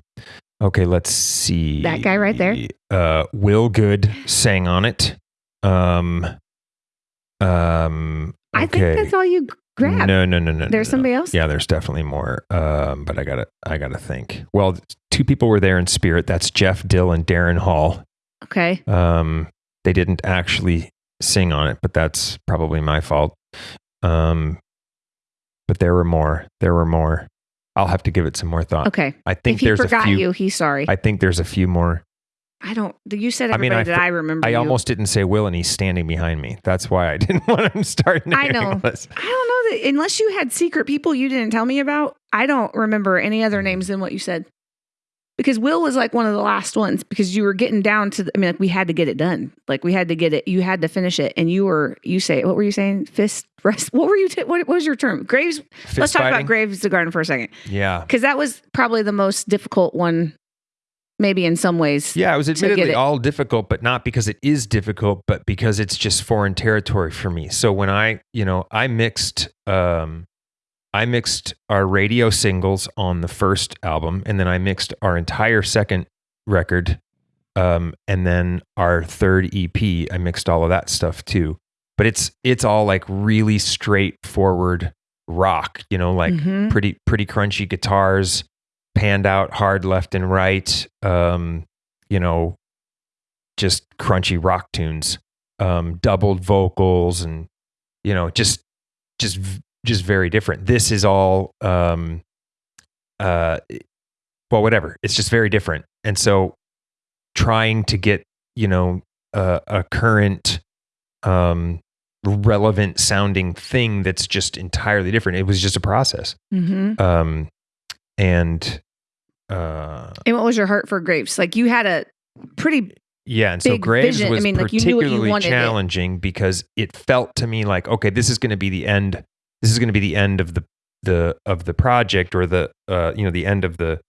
Okay, let's see. That guy right there. Uh, Will Good sang on it. Um. Um. I think that's all you g- grabbed. No, no, no, no. There's no, no. somebody else? Yeah, there's definitely more. Um, but I gotta, I gotta think. Well, two people were there in spirit. That's Jeff Dill and Darren Hall. Okay. Um, they didn't actually sing on it, but that's probably my fault. Um, but there were more. There were more. I'll have to give it some more thought. Okay. I think if he there's a forgot few. you, he's sorry. I think there's a few more. Don't. You said I mean, everybody I that I remember. I you. almost didn't say Will, and he's standing behind me. That's why I (laughs) didn't want him starting. I know. us. I don't know that unless you had secret people you didn't tell me about. I don't remember any other mm. names than what you said. Because Will was like one of the last ones because you were getting down to. The, I mean, like we had to get it done. Like we had to get it. You had to finish it, and you were. You say what were you saying? Fist rest. What were you? T- what, what was your term? Graves. Fist let's talk fighting? about Graves the Garden for a second Yeah. because that was probably the most difficult one. Maybe in some ways. Yeah, it was admittedly it. all difficult, but not because it is difficult, but because it's just foreign territory for me. So when I, you know, I mixed um I mixed our radio singles on the first album and then I mixed our entire second record um and then our third EP, I mixed all of that stuff too. But it's it's all like really straightforward rock, you know, like Mhm. pretty pretty crunchy guitars panned out hard left and right um you know just crunchy rock tunes um doubled vocals and you know just just just very different. This is all um uh well whatever. It's just very different. And so trying to get you know a, a current um relevant sounding thing that's just entirely different. It was just a process. Mhm. um and uh And what was your heart for grapes Like you had a pretty. yeah and so graves vision. I was mean, like, you you particularly it. challenging because it felt to me like okay this is going to be the end this is going to be the end of the the of the project or the uh you know the end of the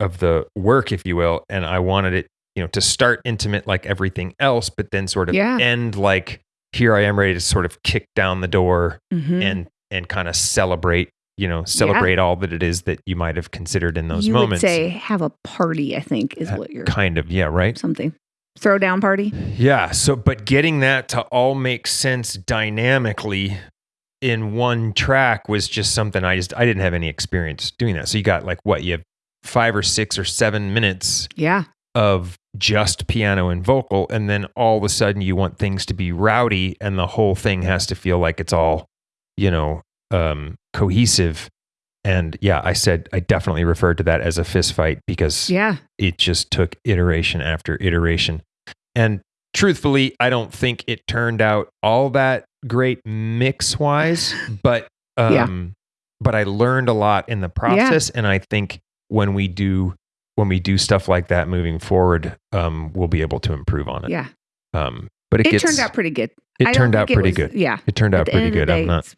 of the work if you will and i wanted it you know to start intimate like everything else but then sort of Yeah. end like here i am ready to sort of kick down the door Mhm. and and kind of celebrate you know celebrate all that it is that you might have considered in those you moments. would say have a party. I think is Uh, what you're kind of yeah right? Something. Throwdown party. yeah so but getting that to all make sense dynamically in one track was just something i just i didn't have any experience doing that. So you got like what you have five or six or seven minutes Yeah, of just piano and vocal and then all of a sudden you want things to be rowdy and the whole thing has to feel like it's all you know um cohesive and yeah i said i definitely referred to that as a fist fight because yeah. it just took iteration after iteration and truthfully, I don't think it turned out all that great mix wise, (sighs) but um, Yeah. but I learned a lot in the process, and I think when we do when we do stuff like that moving forward, um, we'll be able to improve on it. Yeah. Um, but it, It gets, turned out pretty good. It don't turned out pretty was- good. Yeah. It turned out pretty end of the good. I'm day, not.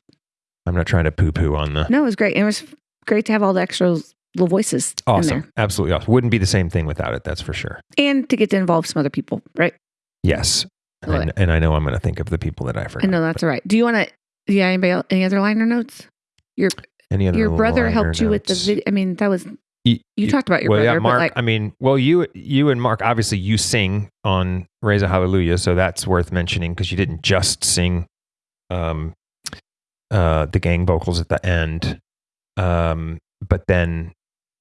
I'm not trying to poo poo on the. No, it was great. It was great to have all the extra little voices in Awesome. Absolutely awesome. Wouldn't be the same thing without it. That's for sure. and to get to involve some other people, right? Yes. And, and I know I'm going to think of the people that I I forgot. know that's all right. Do you want to? Yeah. Anybody? Any other liner notes? Your Any other your brother helped you with the video. I mean, that was Y- you y- talked about your well, brother, yeah, Mark. but like I mean, well, you you and Mark obviously you sing on Raise a Hallelujah, so that's worth mentioning because you didn't just sing um, uh, the gang vocals at the end, um, but then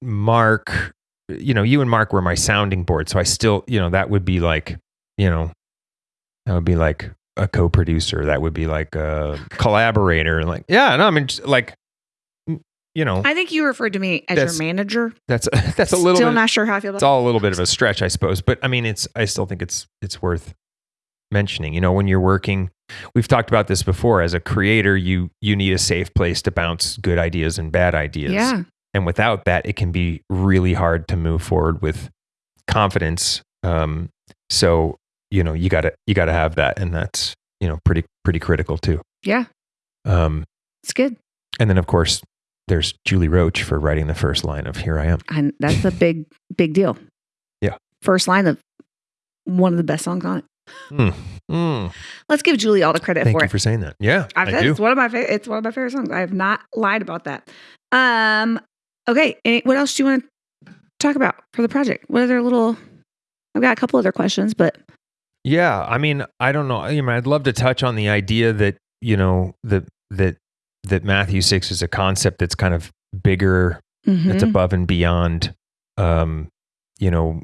Mark, you know, you and Mark were my sounding board, so I still, you know, that would be like, you know, that would be like a co-producer, that would be like a (laughs) collaborator, like yeah, no, I mean, just like, you know, I think you referred to me as your manager. that's (laughs) that's a little Still bit not sure how I feel About it's all a little bit of a stretch, I suppose. But I mean, it's I still think it's it's worth mentioning. You know, when you're working, we've talked about this before. As a creator, you you need a safe place to bounce good ideas and bad ideas. Yeah. And without that, it can be really hard to move forward with confidence. Um, so you know, you gotta you gotta have that, and that's you know pretty pretty critical too. Yeah. Um, It's good. and then of course. There's Julie Roach for writing the first line of "Here I Am." And that's a big, big deal. Yeah. First line of one of the best songs on it. Mm. Mm. Let's give Julie all the credit Thank for you it. for saying that. Yeah, I've I do. it's one of my favorite. It's one of my favorite songs. I have not lied about that. Um. Okay. Any, what else do you want to talk about for the project? What other little? I've got a couple other questions, but Yeah, I mean, I don't know. I mean, I'd love to touch on the idea that you know that that that Matthew six is a concept that's kind of bigger, that's Mhm. above and beyond, um, you know,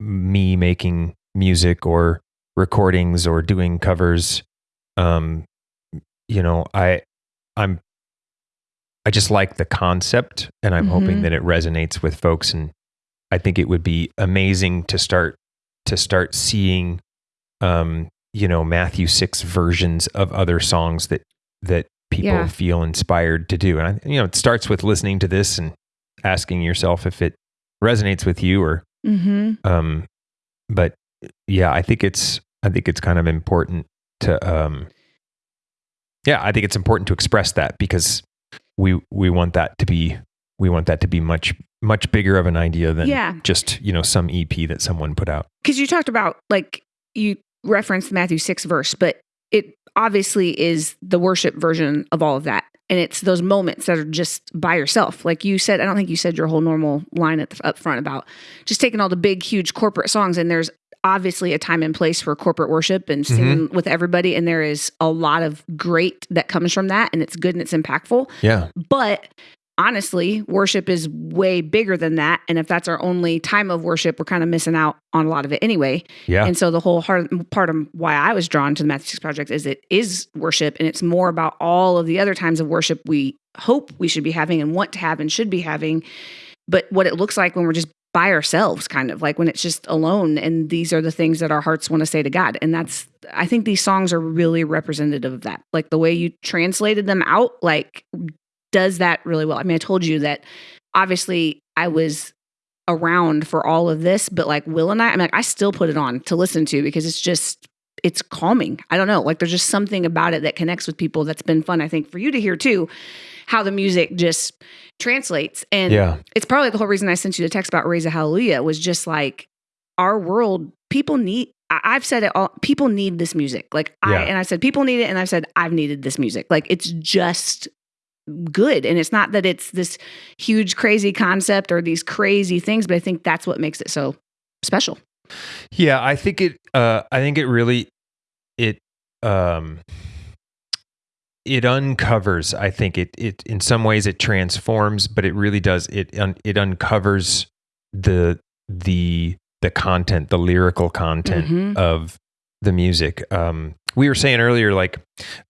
me making music or recordings or doing covers. Um, you know, I I'm I just like the concept, and I'm hoping Mhm. that it resonates with folks, and I think it would be amazing to start to start seeing um, you know, Matthew six versions of other songs that that people Yeah. feel inspired to do. And I, you know, it starts with listening to this and asking yourself if it resonates with you or Mhm. um but yeah, I think it's I think it's kind of important to um yeah, I think it's important to express that because we we want that to be we want that to be much much bigger of an idea than Yeah. just, you know, some EP that someone put out. because you talked about like you referenced Matthew six verse, but it obviously is the worship version of all of that, and it's those moments that are just by yourself. Like you said, I don't think you said your whole normal line at the, up front about just taking all the big, huge corporate songs, and there's obviously a time and place for corporate worship and singing mm-hmm. with everybody, and there is a lot of great that comes from that, and it's good and it's impactful. Yeah. But honestly, worship is way bigger than that. And if that's our only time of worship, we're kind of missing out on a lot of it anyway. Yeah. And so the whole hard part of why I was drawn to the Matthew Six Project is it is worship and it's more about all of the other times of worship we hope we should be having and want to have and should be having. But what it looks like when we're just by ourselves, kind of like when it's just alone. And these are the things that our hearts want to say to God. And that's, I think these songs are really representative of that. Like the way you translated them out, like does that really well. I mean, I told you that obviously I was around for all of this, but like Will and I, I'm like, I still put it on to listen to because it's just, it's calming. I don't know. Like there's just something about it that connects with people that's been fun, I think, for you to hear too, how the music just translates. And Yeah. it's probably the whole reason I sent you the text about Raise a Hallelujah was just like our world, people need, I- I've said it all, people need this music. Like Yeah. I, and I said, people need it. And I've said, I've needed this music. Like it's just good. And it's not that it's this huge, crazy concept or these crazy things, but I think that's what makes it so special. Yeah, I think it. Uh, I think it really, it, um, it uncovers. I think it. It in some ways it transforms, but it really does. It un, it uncovers the the the content, the lyrical content Mhm. of the music. Um, we were saying earlier, like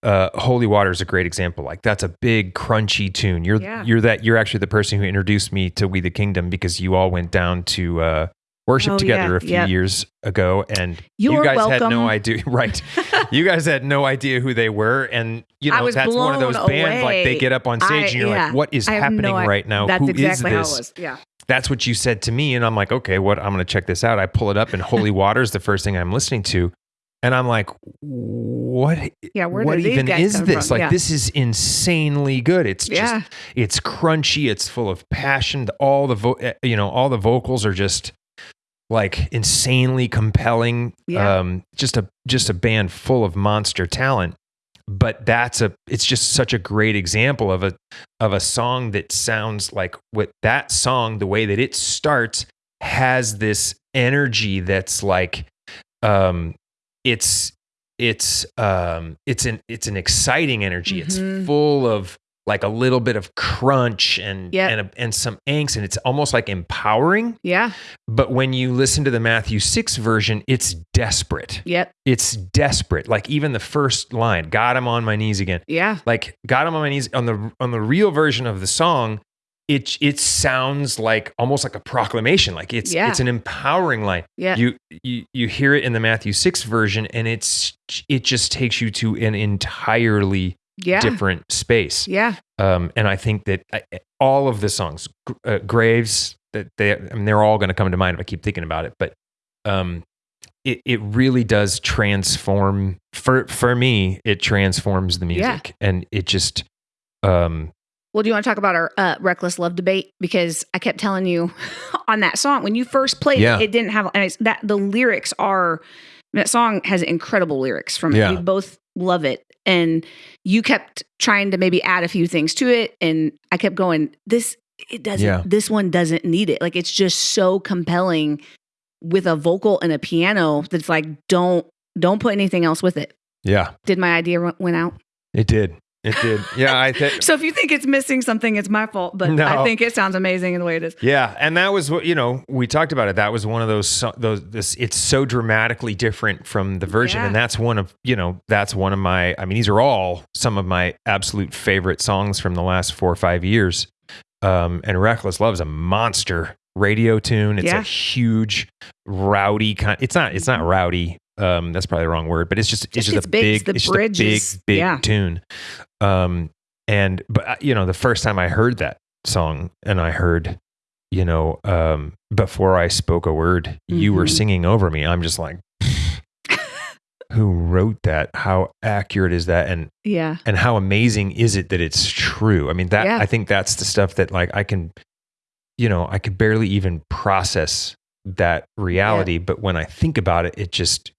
uh, "Holy Water" is a great example. Like that's a big, crunchy tune. You're Yeah. you're that you're actually the person who introduced me to "We the Kingdom" because you all went down to uh, worshiped Oh, together yeah, a few yep. years ago, and You you, guys had no idea, (laughs) right? (laughs) you guys had no idea who they were, and you know that's one of those blown bands like they get up on stage I- and you're yeah. like, "What is happening no right now? That's Who is exactly it this?" Yeah. That's what you said to me, and I'm like, "Okay, what? I'm going to check this out." I pull it up, and Holy (laughs) water is the first thing I'm listening to, and I'm like, "What? Yeah. Where what even is this? Like yeah. this is insanely good. It's Yeah. just it's crunchy. It's full of passion. All the vo- eh, you know, all the vocals are just like insanely compelling. Yeah. Um, just a just a band full of monster talent. But that's a it's just such a great example of a of a song that sounds like what that song the way that it starts has this energy that's like um it's it's um it's an it's an exciting energy Mhm. it's full of like a little bit of crunch and Yep. and a, and some angst and it's almost like empowering yeah. but when you listen to the Matthew 6 version it's desperate Yep. it's desperate like even the first line got him on my knees again Yeah. like got him on my knees on the on the real version of the song it it sounds like almost like a proclamation like it's Yeah. it's an empowering line Yeah. you you you hear it in the Matthew 6 version and it's it just takes you to an entirely yeah. different space Yeah. um and i think that I, all of the songs uh, graves that they I mean, they're all going to come to mind if i keep thinking about it but um it, it really does transform for for me it transforms the Yeah. music and it just um Well, do you want to talk about our uh, reckless love debate? Because I kept telling you (laughs) on that song when you first played Yeah. it, it didn't have and it's, that. The lyrics are that song has incredible lyrics from it. Yeah. We both love it, and you kept trying to maybe add a few things to it, and I kept going. This it doesn't. Yeah. This one doesn't need it. Like it's just so compelling with a vocal and a piano that's like don't don't put anything else with it. yeah Did my idea went out? it did it did yeah i think (laughs) So if you think it's missing something, it's my fault. But No. I think it sounds amazing in the way it is. Yeah, and that was what you know. We talked about it. That was one of those. Those. This. It's so dramatically different from the version, Yeah. and that's one of you know. That's one of my. I mean, these are all some of my absolute favorite songs from the last four or five years. Um, and Reckless Love is a monster radio tune. It's Yeah. a huge, rowdy kind. It's not. It's not rowdy. Um, that's probably the wrong word, but it's just. It's Just just a big. big. The it's just a big, big yeah. tune. Um, and but uh, you know, the first time I heard that song, and I heard you know, um, before I spoke a word, you were Mhm. singing over me. I'm just like, (laughs) who wrote that? How accurate is that? And Yeah. and how amazing is it that it's true? I mean, that Yeah. I think that's the stuff that like I can, you know, I could barely even process that reality. But when I think about it, it just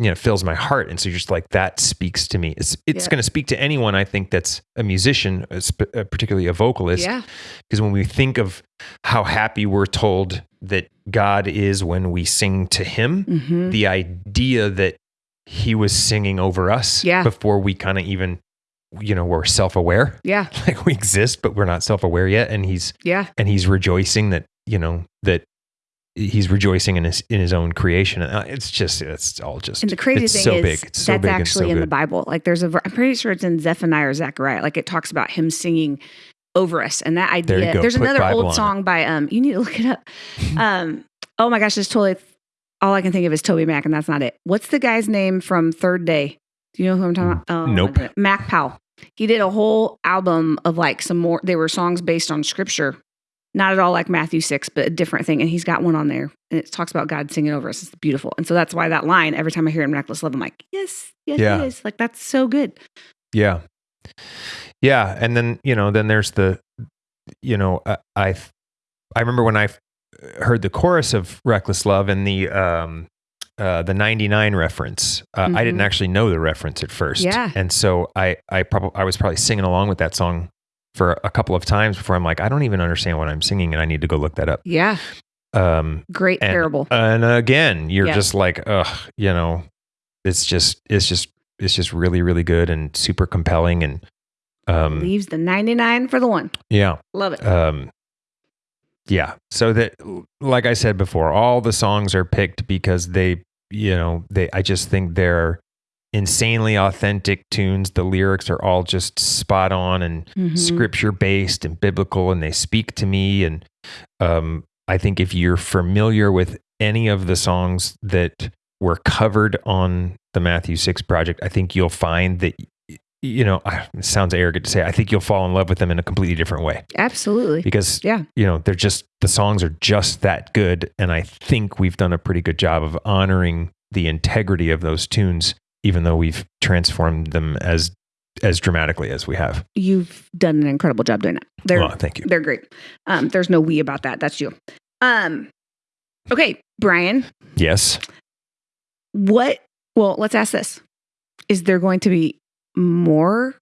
you know fills my heart and so you're just like that speaks to me it's it's Yeah. going to speak to anyone i think that's a musician uh, particularly a vocalist Yeah. because when we think of how happy we're told that God is when we sing to Him, hmm the idea that He was singing over us Yeah. before we kind of even, you know, we're self aware, Yeah. (laughs) like we exist, but we're not self aware yet. And He's, Yeah. and He's rejoicing that, you know, that He's rejoicing in His, in His own creation. And uh, it's just, it's all just, And the crazy it's thing so is big. It's so that's big actually so in the. Bible. Like there's a, I'm pretty sure it's in Zephaniah or Zechariah. Like it talks about him singing over us and that idea. go. There's Put another Bible old it. song by, um, you need to look it up. (laughs) um, oh my gosh, it's totally, all I can think of is TobyMac and that's not it. What's the guy's name from Third Day? Do you know who I'm talking about? Oh, Nope. Mac Powell. He did a whole album of like some more, they were songs based on scripture. Not at all like Matthew 6, but a different thing. And he's got one on there and it talks about God singing over us. It's beautiful. And so that's why that line, every time I hear Reckless Love, I'm like, yes, yes, Yeah. it is. Like that's so good. Yeah. Yeah. And then, you know, then there's the, you know, I, I, I remember when I heard the chorus of Reckless Love and the, um, uh, the 99 reference. Uh, I didn't Mhm. actually know the reference at first. Yeah. And so I, I probably, I was probably singing along with that song for a couple of times before I'm like, I don't even understand what I'm singing and I need to go look that up. Yeah. Um, Great and, parable. and again, you're Yeah. just like, ugh, you know, it's just, it's just, it's just really, really good and super compelling. And, um, Leaves the 99 for the one. yeah, Love it. um, yeah. So that, like I said before, all the songs are picked because they, you know, they. I just think they're insanely authentic tunes. The lyrics are all just spot on and Mhm. scripture based and biblical, and they speak to me. And um, I think if you're familiar with any of the songs that were covered on the Matthew 6 project, I think you'll find that you know, it sounds arrogant to say. I think you'll fall in love with them in a completely different way Absolutely. because Yeah. you know they're just the songs are just that good, and I think we've done a pretty good job of honoring the integrity of those tunes, even though we've transformed them as as dramatically as we have. You've done an incredible job doing that. They're Well, thank you. they're great. Um, there's no we about that. That's you. Um, okay, Brian. Yes, What? Well, let's ask this: Is there going to be more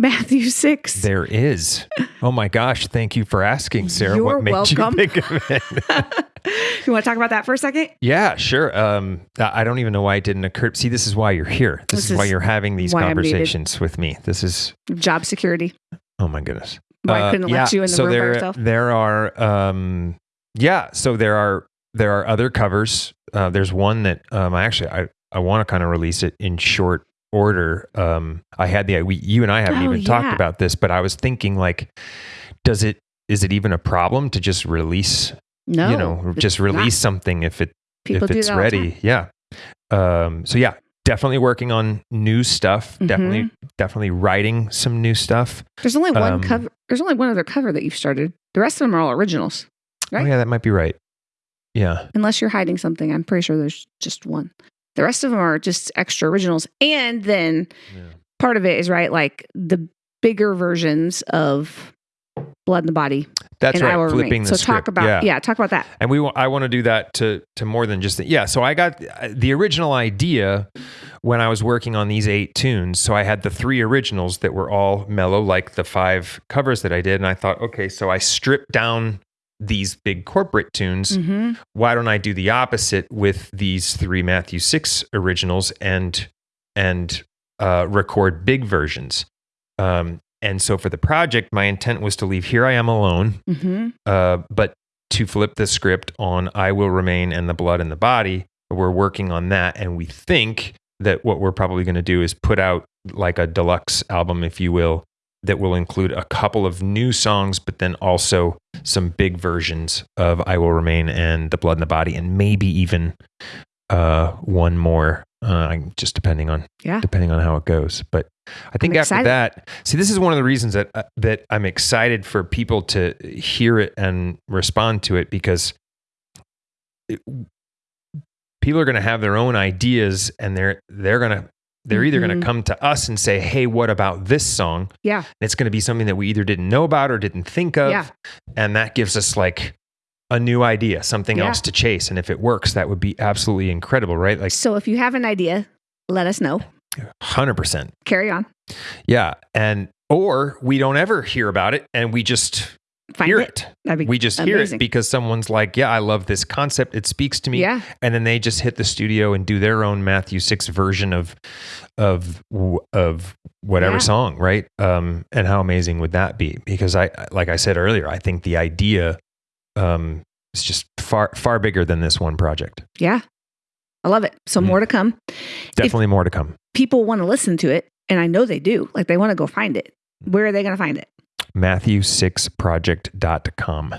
Matthew six? there is. Oh my gosh! Thank you for asking, Sarah. You're what made welcome. you think of it? (laughs) (laughs) you want to talk about that for a second? Yeah, sure. Um, I I don't even know why it didn't occur. See, this is why you're here. This, This is why you're having these why I'm needed. conversations with me. This is Job security. oh my goodness. Why I Uh, couldn't let you in the so room there, by yourself? There are, um, yeah. So there are there are other covers. Uh, there's one that um, I actually I I want to kind of release it in short order. Um, I had the we, you and I haven't Oh, even talked about this, but I was thinking like, does it is it even a problem to just release? No, you know, just not. release something if it People if it's that all the ready. Yeah. Um, so yeah, definitely working on new stuff. Mm-hmm. Definitely, definitely writing some new stuff. There's only one Um, cover. There's only one other cover that you've started. The rest of them are all originals, Right? Oh yeah, that might be right. Yeah. unless you're hiding something. I'm pretty sure there's just one. The rest of them are just extra originals, and then part of it is right, like the bigger versions of Blood in the Body That's right. Flipping Remain. the So script. talk about yeah. talk about that. And we I want to do that to to more than just the, yeah. So I got uh, the original idea when I was working on these eight tunes. So I had the three originals that were all mellow, like the five covers that I did, and I thought, okay, so I stripped down these big corporate tunes. hmm Why don't I do the opposite with these three Matthew six originals and and uh, record big versions? Um, and so for the project, my intent was to leave "Here I Am Alone." hmm uh, but to flip the script on I Will Remain and the Blood and the Body. We're working on that. And we think that what we're probably going to do is put out like a deluxe album, if you will, that will include a couple of new songs, but then also some big versions of I Will Remain and the Blood and the Body, and maybe even uh, one more. Uh, just depending on Yeah. depending on how it goes. But I think I'm after excited. that, see, this is one of the reasons that uh, that I'm excited for people to hear it and respond to it because it, people are going to have their own ideas, and they're they're going to they're either going to mm-hmm. come to us and say, "Hey, what about this song?" Yeah. And it's going to be something that we either didn't know about or didn't think of, Yeah. and that gives us like a new idea, something Yeah. else to chase. And if it works, that would be absolutely incredible, right? Like So if you have an idea, let us know. hundred percent. Carry on. Yeah. And or we don't ever hear about it and we just hear it. it. We just hear it because someone's like, Yeah, I love this concept. It speaks to me. Yeah. And then they just hit the studio and do their own Matthew six version of of of whatever Yeah. song, right? Um, and how amazing would that be? Because I like I said earlier, I think the idea um is just far far bigger than this one project. Yeah. I love it. So Mhm. more to come. Definitely more to come. People want to listen to it, and I know they do. Like they want to go find it. Where are they going to find it? Matthew6project.com.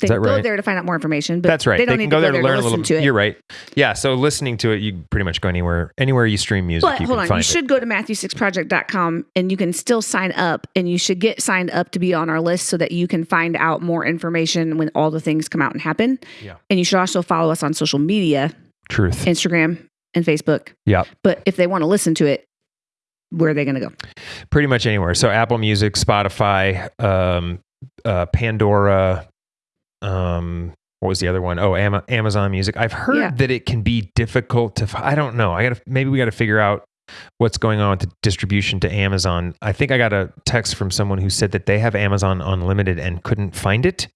They that go right? there to find out more information. But That's right. They don't can need go to there go to learn to a little. to it. You're right. Yeah. So listening to it, you pretty much go anywhere. Anywhere you stream music, But you hold on, you it. should go to matthew6project.com and you can still sign up and you should get signed up to be on our list so that you can find out more information when all the things come out and happen. Yeah. And you should also follow us on social media, Truth. Instagram and Facebook. Yeah. But if they want to listen to it, where are they going to go? Pretty much anywhere. So Apple Music, Spotify, um, uh, Pandora. Um, what was the other one? Oh, Ama- Amazon Music. I've heard Yeah. that it can be difficult to. f- I don't know. I got to maybe we got to figure out what's going on with the distribution to Amazon. I think I got a text from someone who said that they have Amazon Unlimited and couldn't find it.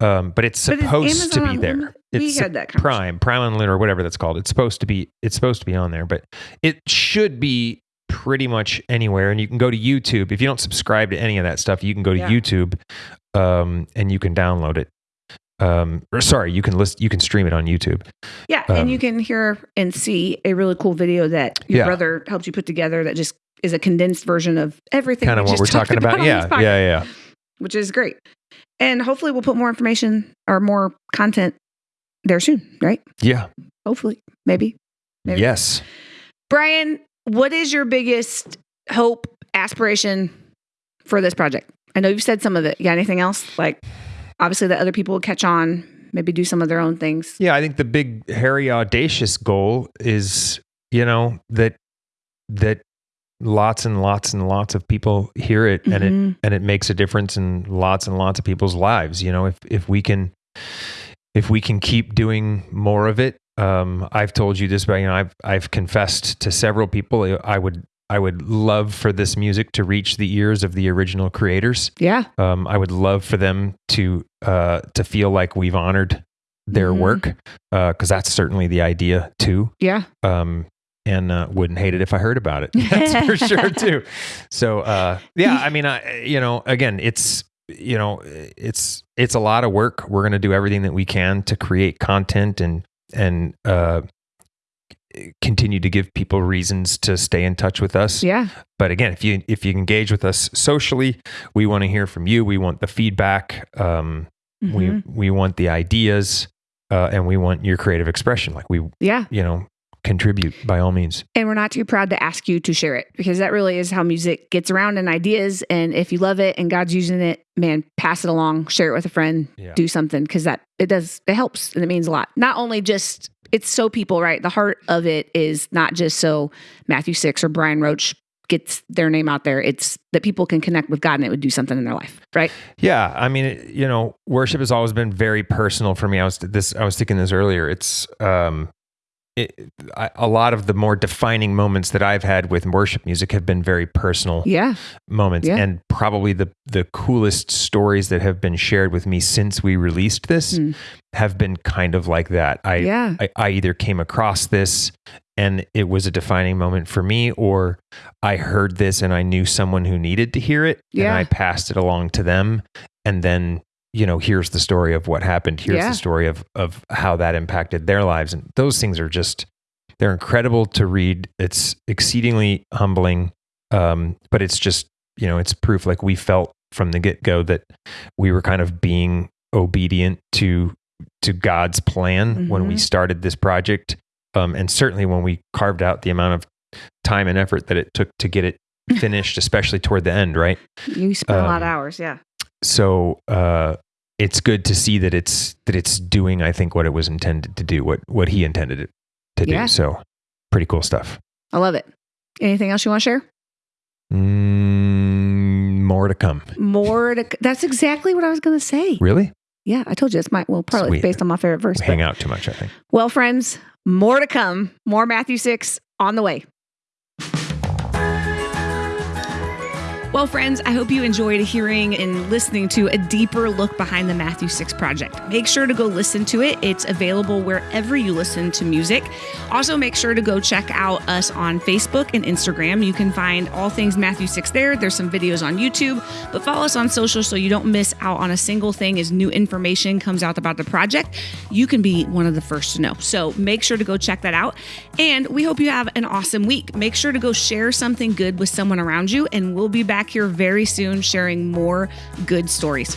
Um, but it's But supposed to be there. Unlimited- we had that. Prime, Prime Unlimited, or whatever that's called. It's supposed to be. It's supposed to be on there, but it should be pretty much anywhere. And you can go to YouTube if you don't subscribe to any of that stuff. You can go to Yeah. YouTube, um, and you can download it. Um, or sorry, you can list. You can stream it on YouTube. Yeah. Um, and you can hear and see a really cool video that your Yeah. brother helped you put together that just is a condensed version of everything. Kind of we what we're talking about. on Yeah, podcast, yeah, yeah. Which is great. And hopefully we'll put more information or more content there soon, right? Yeah. Hopefully, maybe. Maybe. Yes. Brian, what is your biggest hope, aspiration for this project? I know you've said some of it. You got anything else? Like, obviously, that other people will catch on, maybe do some of their own things. Yeah, I think the big hairy audacious goal is, you know, that that lots and lots and lots of people hear it and it Mhm. and it makes a difference in lots and lots of people's lives. You know, if if we can if we can keep doing more of it, um, I've told you this, but you know, I've I've confessed to several people I would I would love for this music to reach the ears of the original creators. Yeah. Um, I would love for them to uh, to feel like we've honored their Mhm. work because that's certainly the idea too. Yeah. Um, and uh, wouldn't hate it if I heard about it. (laughs) That's for sure too. So uh, yeah, I mean, I you know, again, it's you know, it's it's a lot of work. We're going to do everything that we can to create content and and uh, continue to give people reasons to stay in touch with us Yeah. but again if you if you engage with us socially we want to hear from you we want the feedback um, Mhm. we we want the ideas uh, and we want your creative expression like we yeah. you know contribute by all means And we're not too proud to ask you to share it because that really is how music gets around and ideas. And if you love it and God's using it, man, pass it along, share it with a friend, Yeah. do something because that it does, it helps and it means a lot. Not only just, it's so people, right? The heart of it is not just so Matthew Six or Brian Roach gets their name out there. It's that people can connect with God and it would do something in their life, right? yeah i mean you know worship has always been very personal for me i was this i was thinking this earlier it's um it, I, a lot of the more defining moments that I've had with worship music have been very personal. Yeah. moments Yeah. and probably the the coolest stories that have been shared with me since we released this Mm. have been kind of like that i yeah. I, I either came across this and it was a defining moment for me or i heard this and i knew someone who needed to hear it Yeah. and i passed it along to them and then you know here's the story of what happened here's Yeah. the story of of how that impacted their lives and those things are just they're incredible to read it's exceedingly humbling um, but it's just you know it's proof like we felt from the get-go that we were kind of being obedient to to god's plan when we Mhm. started this project um, and certainly when we carved out the amount of time and effort that it took to get it (laughs) finished especially toward the end right You spent a lot of um, hours. Yeah. so uh, it's good to see that it's that it's doing i think what it was intended to do what what he intended it to Yeah. do so pretty cool stuff I love it. Anything else you want to share? mm, more to come More to, that's exactly what I was going to say. really Yeah, I told you it's my well, probably Sweet. based on my favorite verse. we hang out too much i think Well, friends, more to come. More Matthew six on the way. Well, friends, I hope you enjoyed hearing and listening to a deeper look behind the Matthew 6 project. Make sure to go listen to it. It's available wherever you listen to music. Also, make sure to go check out us on Facebook and Instagram. You can find all things Matthew 6 there. There's some videos on YouTube, but follow us on social so you don't miss out on a single thing as new information comes out about the project. You can be one of the first to know. So make sure to go check that out. And we hope you have an awesome week. Make sure to go share something good with someone around you, and we'll be back here very soon sharing more good stories.